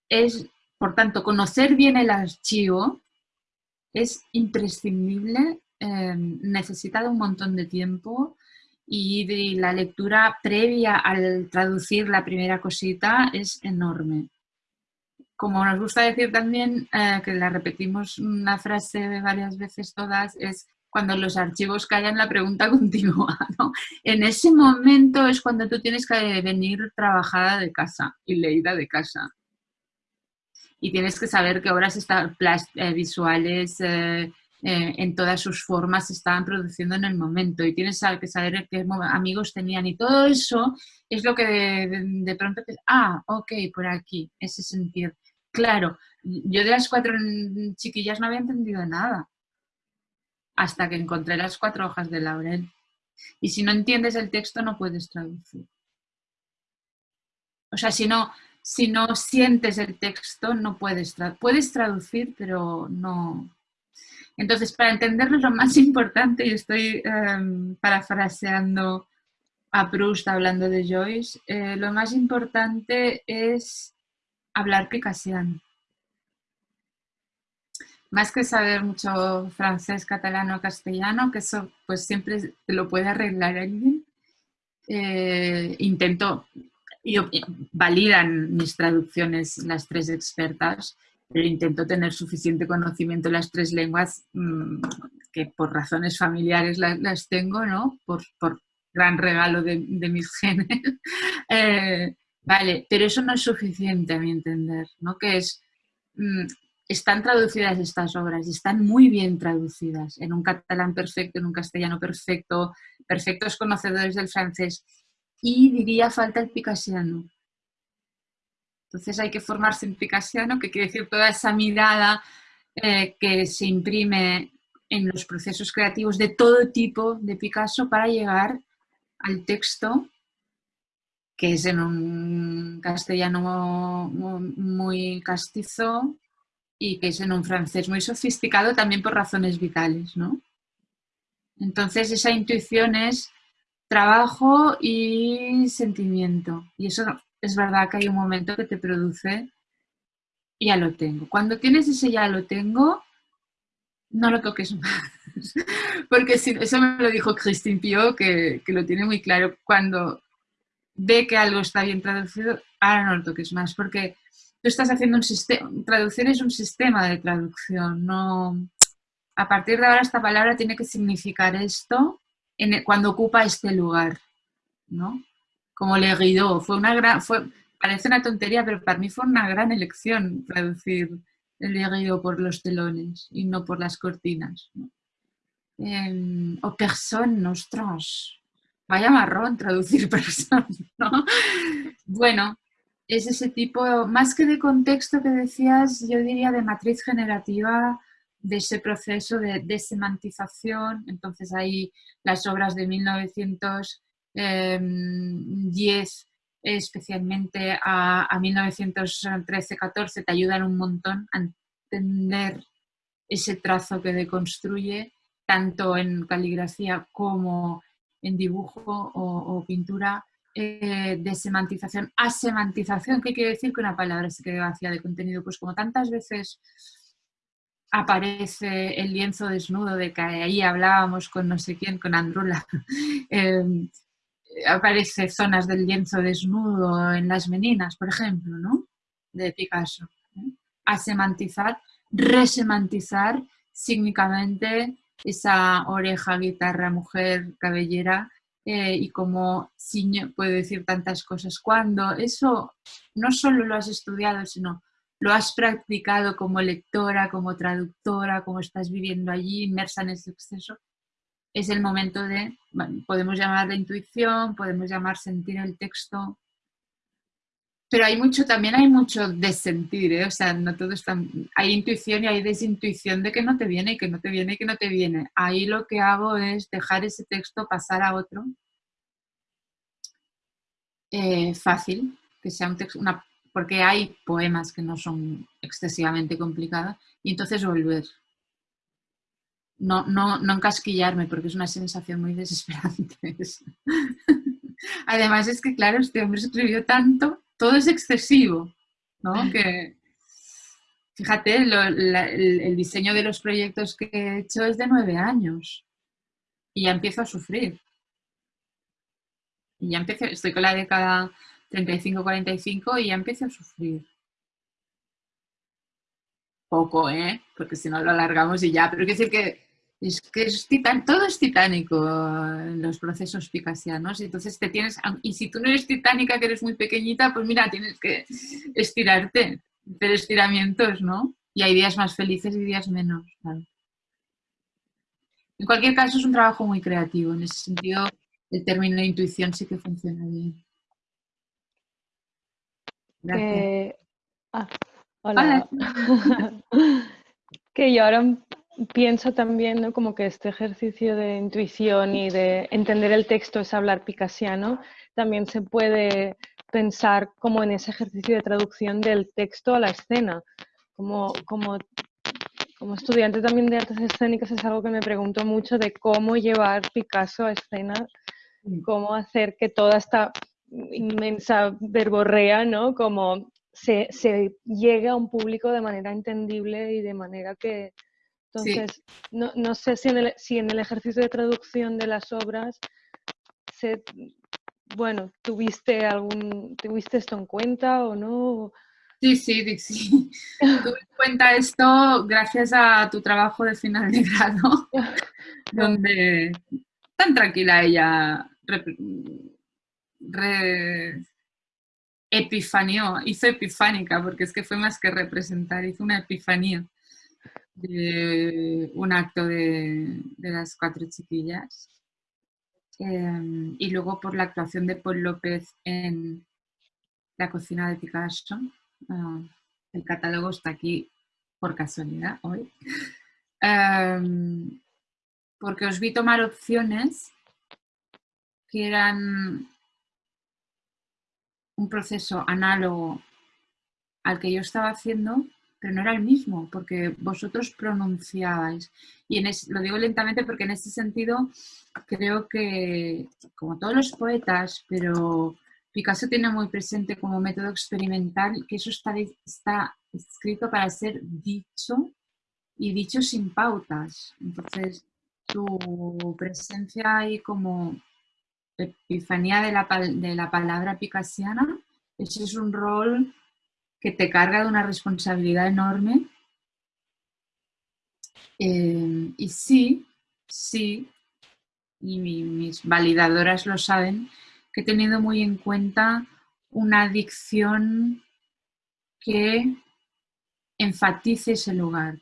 es, por tanto, conocer bien el archivo es imprescindible, em, necesita de un montón de tiempo y de la lectura previa al traducir la primera cosita es enorme. Como nos gusta decir también, eh, que la repetimos una frase varias veces todas, es cuando los archivos callan la pregunta continúa. ¿no? En ese momento es cuando tú tienes que venir trabajada de casa y leída de casa y tienes que saber qué obras están, eh, visuales eh, eh, en todas sus formas se estaban produciendo en el momento y tienes que saber qué amigos tenían y todo eso es lo que de, pronto te, ah, ok, por aquí, ese sentido. Claro, yo de las cuatro chiquillas no había entendido nada hasta que encontré las cuatro hojas de laurel. Y si no entiendes el texto no puedes traducir. O sea, si no, si no sientes el texto, no puedes, puedes traducir, pero no. Entonces, para entenderlo, lo más importante, y estoy em, parafraseando a Proust hablando de Joyce, eh, lo más importante es hablar picasiano. Más que saber mucho francés, catalano, castellano, que eso pues siempre lo puede arreglar alguien, eh, intento, validan mis traducciones las tres expertas, pero intento tener suficiente conocimiento en las tres lenguas mm, que por razones familiares las, tengo, ¿no? Por, gran regalo de, mis genes. Eh, vale, pero eso no es suficiente a mi entender, ¿no? Que es, mm, están traducidas estas obras están muy bien traducidas en un catalán perfecto, en un castellano perfecto, perfectos conocedores del francés y diría falta el picasiano. Entonces hay que formarse en picasiano, que quiere decir toda esa mirada eh, que se imprime en los procesos creativos de todo tipo de Picasso para llegar al texto que es en un castellano muy castizo y que es en un francés muy sofisticado también por razones vitales, ¿no? Entonces esa intuición es trabajo y sentimiento. Y eso es verdad que hay un momento que te produce ya lo tengo. Cuando tienes ese ya lo tengo, no lo toques más. Porque si, eso me lo dijo Christine Pio, que, que, lo tiene muy claro. Cuando ve que algo está bien traducido, ahora no lo toques más. Porque tú estás haciendo un sistema, traducción es un sistema de traducción. No, a partir de ahora esta palabra tiene que significar esto cuando ocupa este lugar, ¿no? Como Le Guido, fue una gran, fue, parece una tontería, pero para mí fue una gran elección traducir el Le por los telones y no por las cortinas. Em, o person, ostras, vaya marrón traducir person, ¿no? Bueno, es ese tipo, más que de contexto que decías, yo diría de matriz generativa, de ese proceso de desemantización. Entonces ahí las obras de 1910, especialmente a, a 1913-14, te ayudan un montón a entender ese trazo que deconstruye, tanto en caligrafía como en dibujo o, pintura, eh, de semantización a semantización. ¿Qué quiere decir que una palabra se quede vacía de contenido? Pues como tantas veces aparece el lienzo desnudo de que ahí hablábamos con no sé quién, con Andrula. Em, aparece zonas del lienzo desnudo en las meninas, por ejemplo, ¿no? De Picasso. A semantizar, resemantizar sígnicamente esa oreja, guitarra, mujer, cabellera eh, y como puede decir tantas cosas. Cuando eso no solo lo has estudiado, sino lo has practicado como lectora, como traductora, como estás viviendo allí, inmersa en ese exceso, es el momento de, podemos llamar la intuición, podemos llamar sentir el texto, pero hay mucho, también hay mucho de sentir, ¿eh? o sea, no todo está, hay intuición y hay desintuición de que no te viene que no te viene que no te viene. Ahí lo que hago es dejar ese texto pasar a otro, eh, fácil, que sea un texto, una porque hay poemas que no son excesivamente complicados, y entonces volver. No, no, no encasquillarme, porque es una sensación muy desesperante. Además es que, claro, este hombre escribió tanto, todo es excesivo, ¿no? Que, fíjate, el, diseño de los proyectos que he hecho es de nueve años y ya empiezo a sufrir. Y ya empiezo, estoy con la década 35-45 y ya empiezo a sufrir. Poco, ¿eh? Porque si no lo alargamos y ya. Pero quiero decir que es que es todo es titánico en los procesos picasianos. Entonces te tienes, y si tú no eres titánica, que eres muy pequeñita, pues mira, tienes que estirarte, hacer estiramientos, ¿no? Y hay días más felices y días menos. En cualquier caso, es un trabajo muy creativo. En ese sentido, el término intuición sí que funciona bien. Que, ah, hola. que yo ahora pienso también como que este ejercicio de intuición y de entender el texto es hablar picasiano, también se puede pensar como en ese ejercicio de traducción del texto a la escena, como, como como estudiante también de artes escénicas es algo que me pregunto mucho de cómo llevar Picasso a escena, cómo hacer que toda esta inmensa verborrea, ¿no? Como se, se llegue a un público de manera entendible y de manera que... Entonces, no, no, sé si en, el, si en el ejercicio de traducción de las obras se, bueno, ¿tuviste algún, tuviste esto en cuenta o no? Sí, sí, sí. Tuve en cuenta esto gracias a tu trabajo de final de grado, donde tan tranquila ella re, hizo epifánica, porque es que fue más que representar, hizo una epifanía de un acto de, las cuatro chiquillas. Em, y luego por la actuación de Paul López en la cocina de Picasso. Ah, el catálogo está aquí por casualidad hoy. Em, porque os vi tomar opciones que eran un proceso análogo al que yo estaba haciendo, pero no era el mismo, porque vosotros pronunciabais. Y en lo digo lentamente porque en ese sentido creo que, como todos los poetas, pero Picasso tiene muy presente como método experimental que eso está, está escrito para ser dicho y dicho sin pautas. Entonces, tu presencia ahí como epifanía de la, de la palabra picasiana, ese es un rol que te carga de una responsabilidad enorme. Eh, y sí, sí, y mis validadoras lo saben, que he tenido muy en cuenta una dicción que enfatice ese lugar,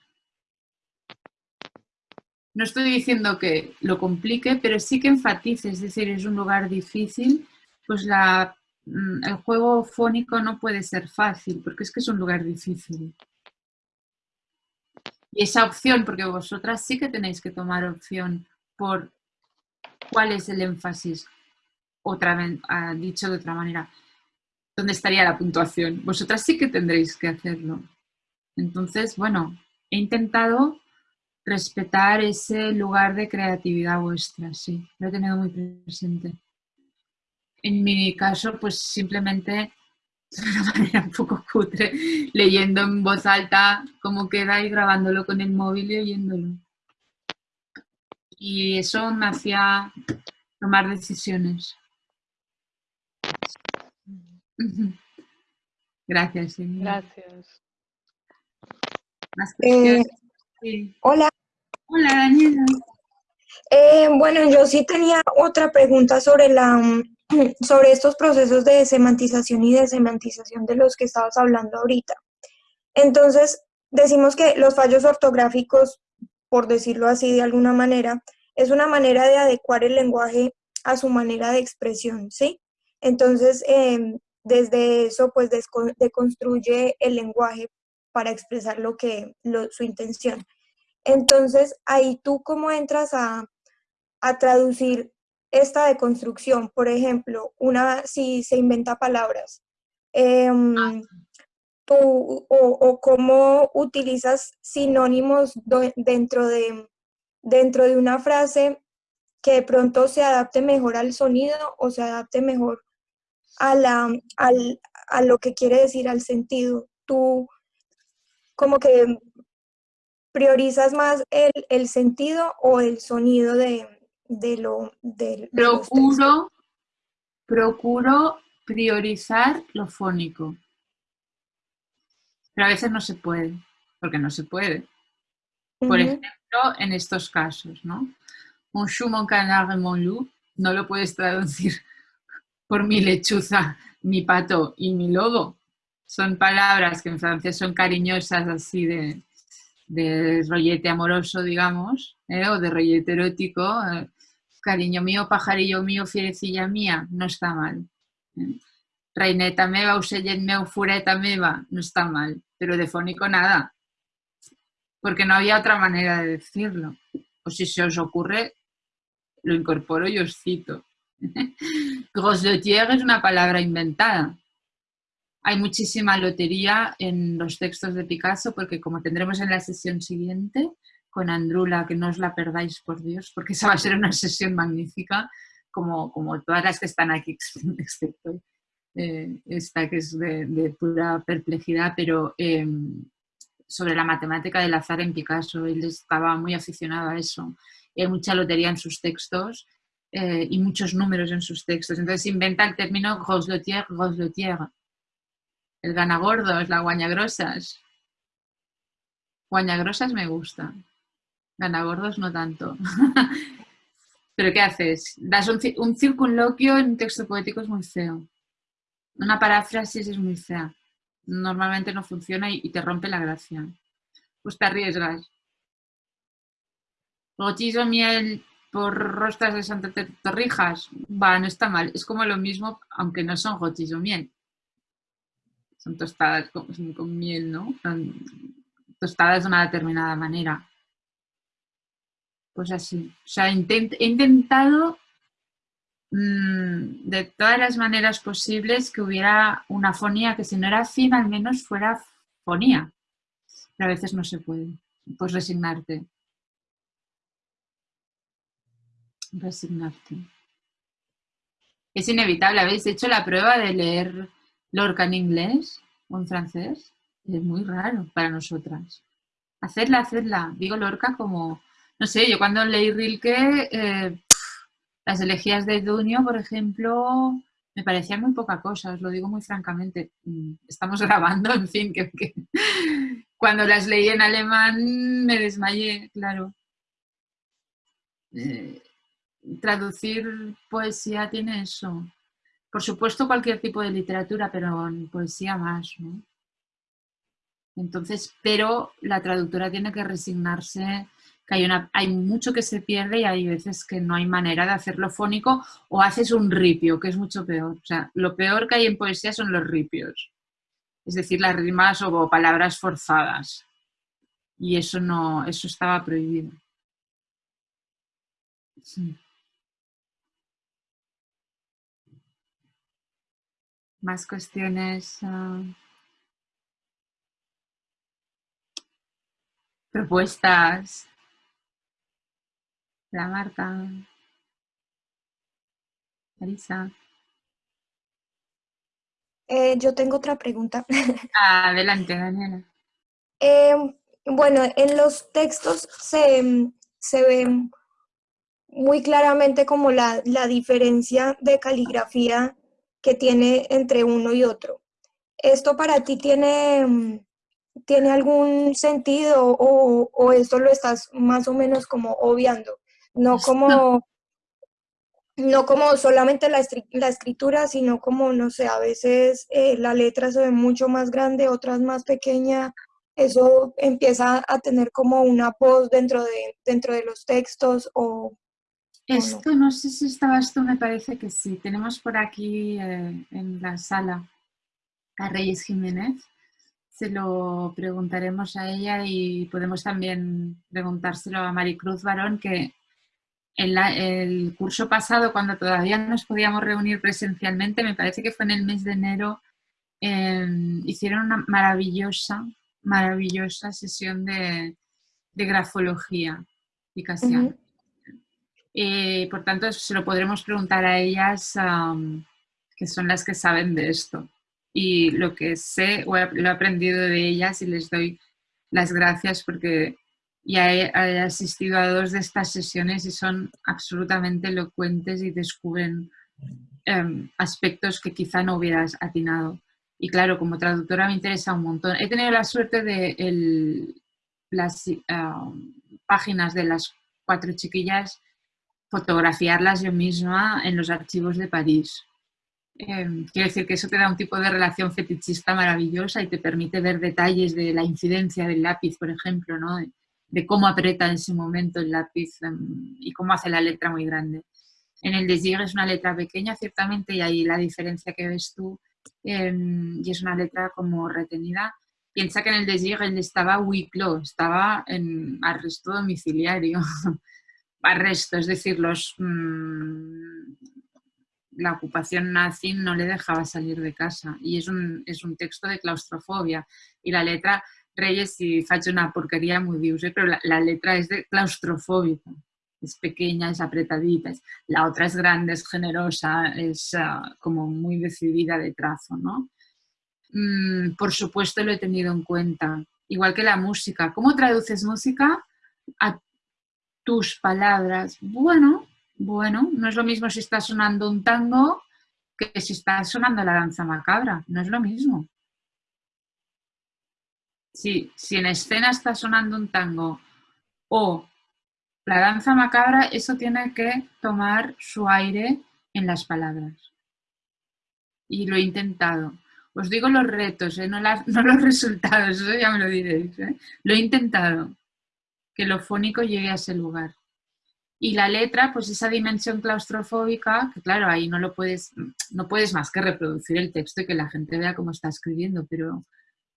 no estoy diciendo que lo complique, pero sí que enfatice, es decir, es un lugar difícil, pues mm, el juego fónico no puede ser fácil, porque es que es un lugar difícil. Y esa opción, porque vosotras sí que tenéis que tomar opción por cuál es el énfasis, otra vez, ah, dicho de otra manera, ¿dónde estaría la puntuación? Vosotras sí que tendréis que hacerlo. Entonces, bueno, he intentado respetar ese lugar de creatividad vuestra, sí, lo he tenido muy presente. En mi caso, pues simplemente de una manera un poco cutre, leyendo en voz alta cómo queda y grabándolo con el móvil y oyéndolo. Y eso me hacía tomar decisiones. Gracias. Gracias. Eh, hola, Hola, Daniela. Eh, bueno, yo sí tenía otra pregunta sobre, la, sobre estos procesos de semantización y desemantización de los que estabas hablando ahorita. Entonces, decimos que los fallos ortográficos, por decirlo así de alguna manera, es una manera de adecuar el lenguaje a su manera de expresión, ¿sí? Entonces, em, desde eso, pues, deconstruye el lenguaje para expresar lo que, su intención. Entonces, ahí tú cómo entras a, traducir esta deconstrucción, por ejemplo, una, si se inventa palabras, em, ah. o, cómo utilizas sinónimos dentro de, dentro de una frase que de pronto se adapte mejor al sonido o se adapte mejor a, la, a lo que quiere decir, al sentido. Tú como que ¿Priorizas más el, sentido o el sonido de, lo de, procuro, procuro priorizar lo fónico. Pero a veces no se puede, porque no se puede. Por ejemplo, en estos casos, ¿no? Un chou, mon canard, mon loup, no lo puedes traducir por mi lechuza, mi pato y mi lobo. Son palabras que en francés son cariñosas así de, de rollete amoroso, digamos, ¿eh? o de rollete erótico, eh, cariño mío, pajarillo mío, fierecilla mía, no está mal. ¿eh? Reineta meva, usellet meu, fureta meva, no está mal, pero de fónico nada, porque no había otra manera de decirlo. O si se os ocurre, lo incorporo y os cito. Gros de tierra es una palabra inventada. Hay muchísima lotería en los textos de Picasso porque como tendremos en la sesión siguiente con Andrula, que no os la perdáis por Dios, porque esa va a ser una sesión magnífica, como, como todas las que están aquí, excepto eh, esta que es de, pura perplejidad, pero em, sobre la matemática del azar en Picasso, él estaba muy aficionado a eso. hay mucha lotería en sus textos eh, y muchos números en sus textos. Entonces inventa el término gros lotier, gros lotier. El ganagordos, la guañagrosas. Guañagrosas me gusta. Ganagordos no tanto. ¿Pero qué haces? Das un, un circunloquio en un texto poético es muy feo. Una paráfrasis es muy fea. Normalmente no funciona y, te rompe la gracia. Pues te arriesgas. Gochizo miel por rostras de Santa Torrijas. Va, no está mal. Es como lo mismo, aunque no son gochizo miel. Son tostadas con, miel, ¿no? tostadas de una determinada manera. Pues así. O sea, he intentado Mm, de todas las maneras posibles que hubiera una fonía que si no era fin al menos fuera fonía. Pero a veces no se puede. Pues resignarte. Resignarte. Es inevitable. ¿Habéis hecho la prueba de leer Lorca en inglés o en francés? Es muy raro para nosotras. Hacerla, hacerla. Digo Lorca como, no sé, yo cuando leí Rilke eh, las elegías de Dunio, por ejemplo, me parecían muy poca cosa, os lo digo muy francamente. Mm, estamos grabando, en fin, que, cuando las leí en alemán me desmayé, claro. Eh, traducir poesía tiene eso. Por supuesto cualquier tipo de literatura, pero en poesía más, ¿no? Entonces, pero la traductora tiene que resignarse que hay, una, hay mucho que se pierde y hay veces que no hay manera de hacerlo fónico o haces un ripio, que es mucho peor. O sea, lo peor que hay en poesía son los ripios, es decir, las rimas o palabras forzadas. Y eso no, eso estaba prohibido. Más cuestiones. Ah. propuestas. La Marta. Marisa. Eh, yo tengo otra pregunta. Adelante, Daniela. Em, bueno, en los textos se, se ve muy claramente como la, la, diferencia de caligrafía que tiene entre uno y otro. ¿Esto para ti tiene, tiene algún sentido o, o esto lo estás más o menos como obviando? no como, no como solamente la, la, escritura, sino como, no sé, a veces eh, la letra se ve mucho más grande, otras más pequeña, eso empieza a tener como una voz dentro de, dentro de los textos o... Esto, no? sé si estabas tú, me parece que sí. Tenemos por aquí eh, en la sala a Reyes Jiménez. Se lo preguntaremos a ella y podemos también preguntárselo a Maricruz Barón, que en el curso pasado, cuando todavía nos podíamos reunir presencialmente, me parece que fue en el mes de enero, em, hicieron una maravillosa, maravillosa sesión de, grafología y eh, por tanto, se lo podremos preguntar a ellas, que son las que saben de esto. Y lo que sé, lo he aprendido de ellas y les doy las gracias porque y he, asistido a dos de estas sesiones y son absolutamente elocuentes y descubren em, aspectos que quizá no hubieras atinado. Y claro, como traductora me interesa un montón. He tenido la suerte de las em, páginas de las cuatro chiquillas fotografiarlas yo misma en los archivos de París. Em, quiero decir que eso te da un tipo de relación fetichista maravillosa y te permite ver detalles de la incidencia del lápiz, por ejemplo, ¿no? de cómo aprieta en ese momento el lápiz em, y cómo hace la letra muy grande. En el Desir es una letra pequeña, ciertamente, y ahí la diferencia que ves tú, em, y es una letra como retenida. Piensa que en el Desir él estaba huiclo, estaba en arresto domiciliario. arresto, es decir, los, mm, la ocupación nazi no le dejaba salir de casa y es un, es un texto de claustrofobia y la letra, Reyes, si faig una porquería muy dius, eh? pero la, letra es de claustrofóbica, es pequeña, es apretadita, la otra es grande, es generosa, es uh, como muy decidida de trazo, ¿no? Mm, por supuesto lo he tenido en cuenta, igual que la música. ¿Cómo traduces música tus palabras? Bueno, bueno, no es lo mismo si está sonando un tango que si está sonando la danza macabra, no es lo mismo. Si, si en escena está sonando un tango o la danza macabra, eso tiene que tomar su aire en las palabras. Y lo he intentado. Os digo los retos, ¿eh? no, los resultados, eso ya me lo diréis. ¿eh? Lo he intentado, que lo fónico llegue a ese lugar. Y la letra, pues esa dimensión claustrofóbica, que claro, ahí no lo puedes, no puedes más que reproducir el texto y que la gente vea cómo está escribiendo, pero,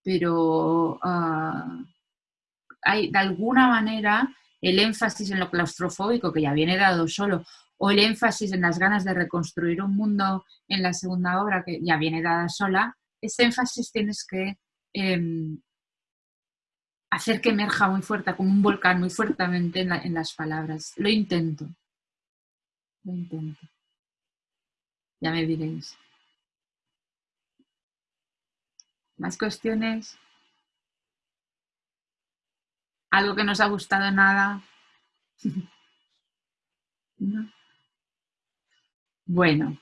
pero uh, hay de alguna manera el énfasis en lo claustrofóbico, que ya viene dado solo, o el énfasis en las ganas de reconstruir un mundo en la segunda obra, que ya viene dada sola, ese énfasis tienes que eh, hacer que emerja muy fuerte, como un volcán, muy fuertemente en, la, en las palabras. Lo intento. Lo intento. Ya me diréis. ¿Más cuestiones? ¿Algo que nos ha gustado nada? ¿No? Bueno,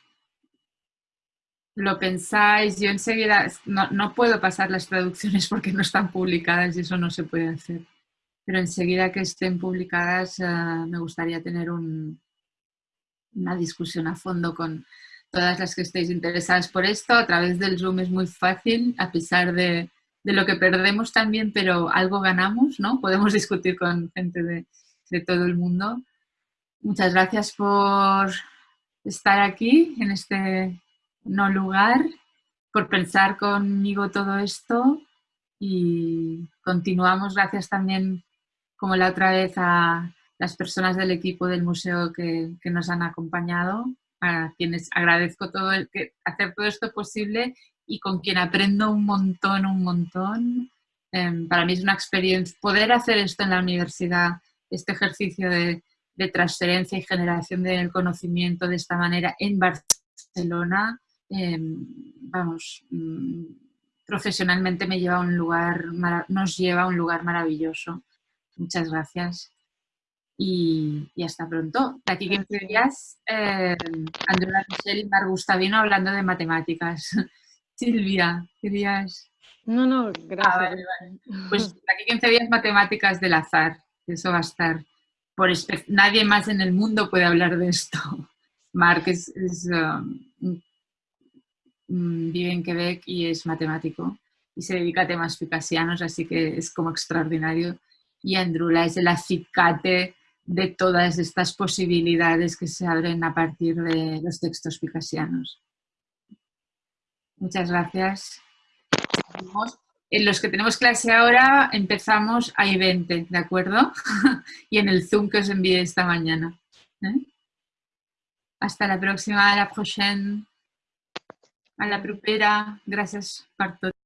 lo pensáis, yo enseguida no, no, puedo pasar las traducciones porque no están publicadas y eso no se puede hacer. Pero enseguida que estén publicadas uh, me gustaría tener un, una discusión a fondo con todas las que estéis interesadas por esto. A través del Zoom es muy fácil, a pesar de, de lo que perdemos también, pero algo ganamos, ¿no? Podemos discutir con gente de, de todo el mundo. Muchas gracias por estar aquí en este no lugar, por pensar conmigo todo esto y continuamos. Gracias también, como la otra vez, a las personas del equipo del museo que, que nos han acompañado, a quienes agradezco todo el que hacer todo esto posible y con quien aprendo un montón, un montón. Eh, para mí es una experiencia poder hacer esto en la universidad, este ejercicio de, de transferencia y generación del conocimiento de esta manera en Barcelona, eh, vamos, mm, profesionalmente me lleva a un lugar, nos lleva a un lugar maravilloso. Muchas gracias y, y hasta pronto. De aquí 15 días, eh, Andrea Michel y Mar Gustavino hablando de matemáticas. Silvia, querías... No, no, gracias. Ah, vale, vale. Pues de aquí 15 días matemáticas del azar, eso va a estar. Por nadie más en el mundo puede hablar de esto. Marc es, es um, vive en Quebec y es matemático y se dedica a temas picasianos, así que es como extraordinario. Y Andrula es el acicate de todas estas posibilidades que se abren a partir de los textos picasianos. Muchas gracias. En los que tenemos clase ahora empezamos a I-20, ¿de acuerdo? y en el Zoom que os envié esta mañana. ¿eh? Hasta la próxima, a la prochaine. A la propera. Gràcies per.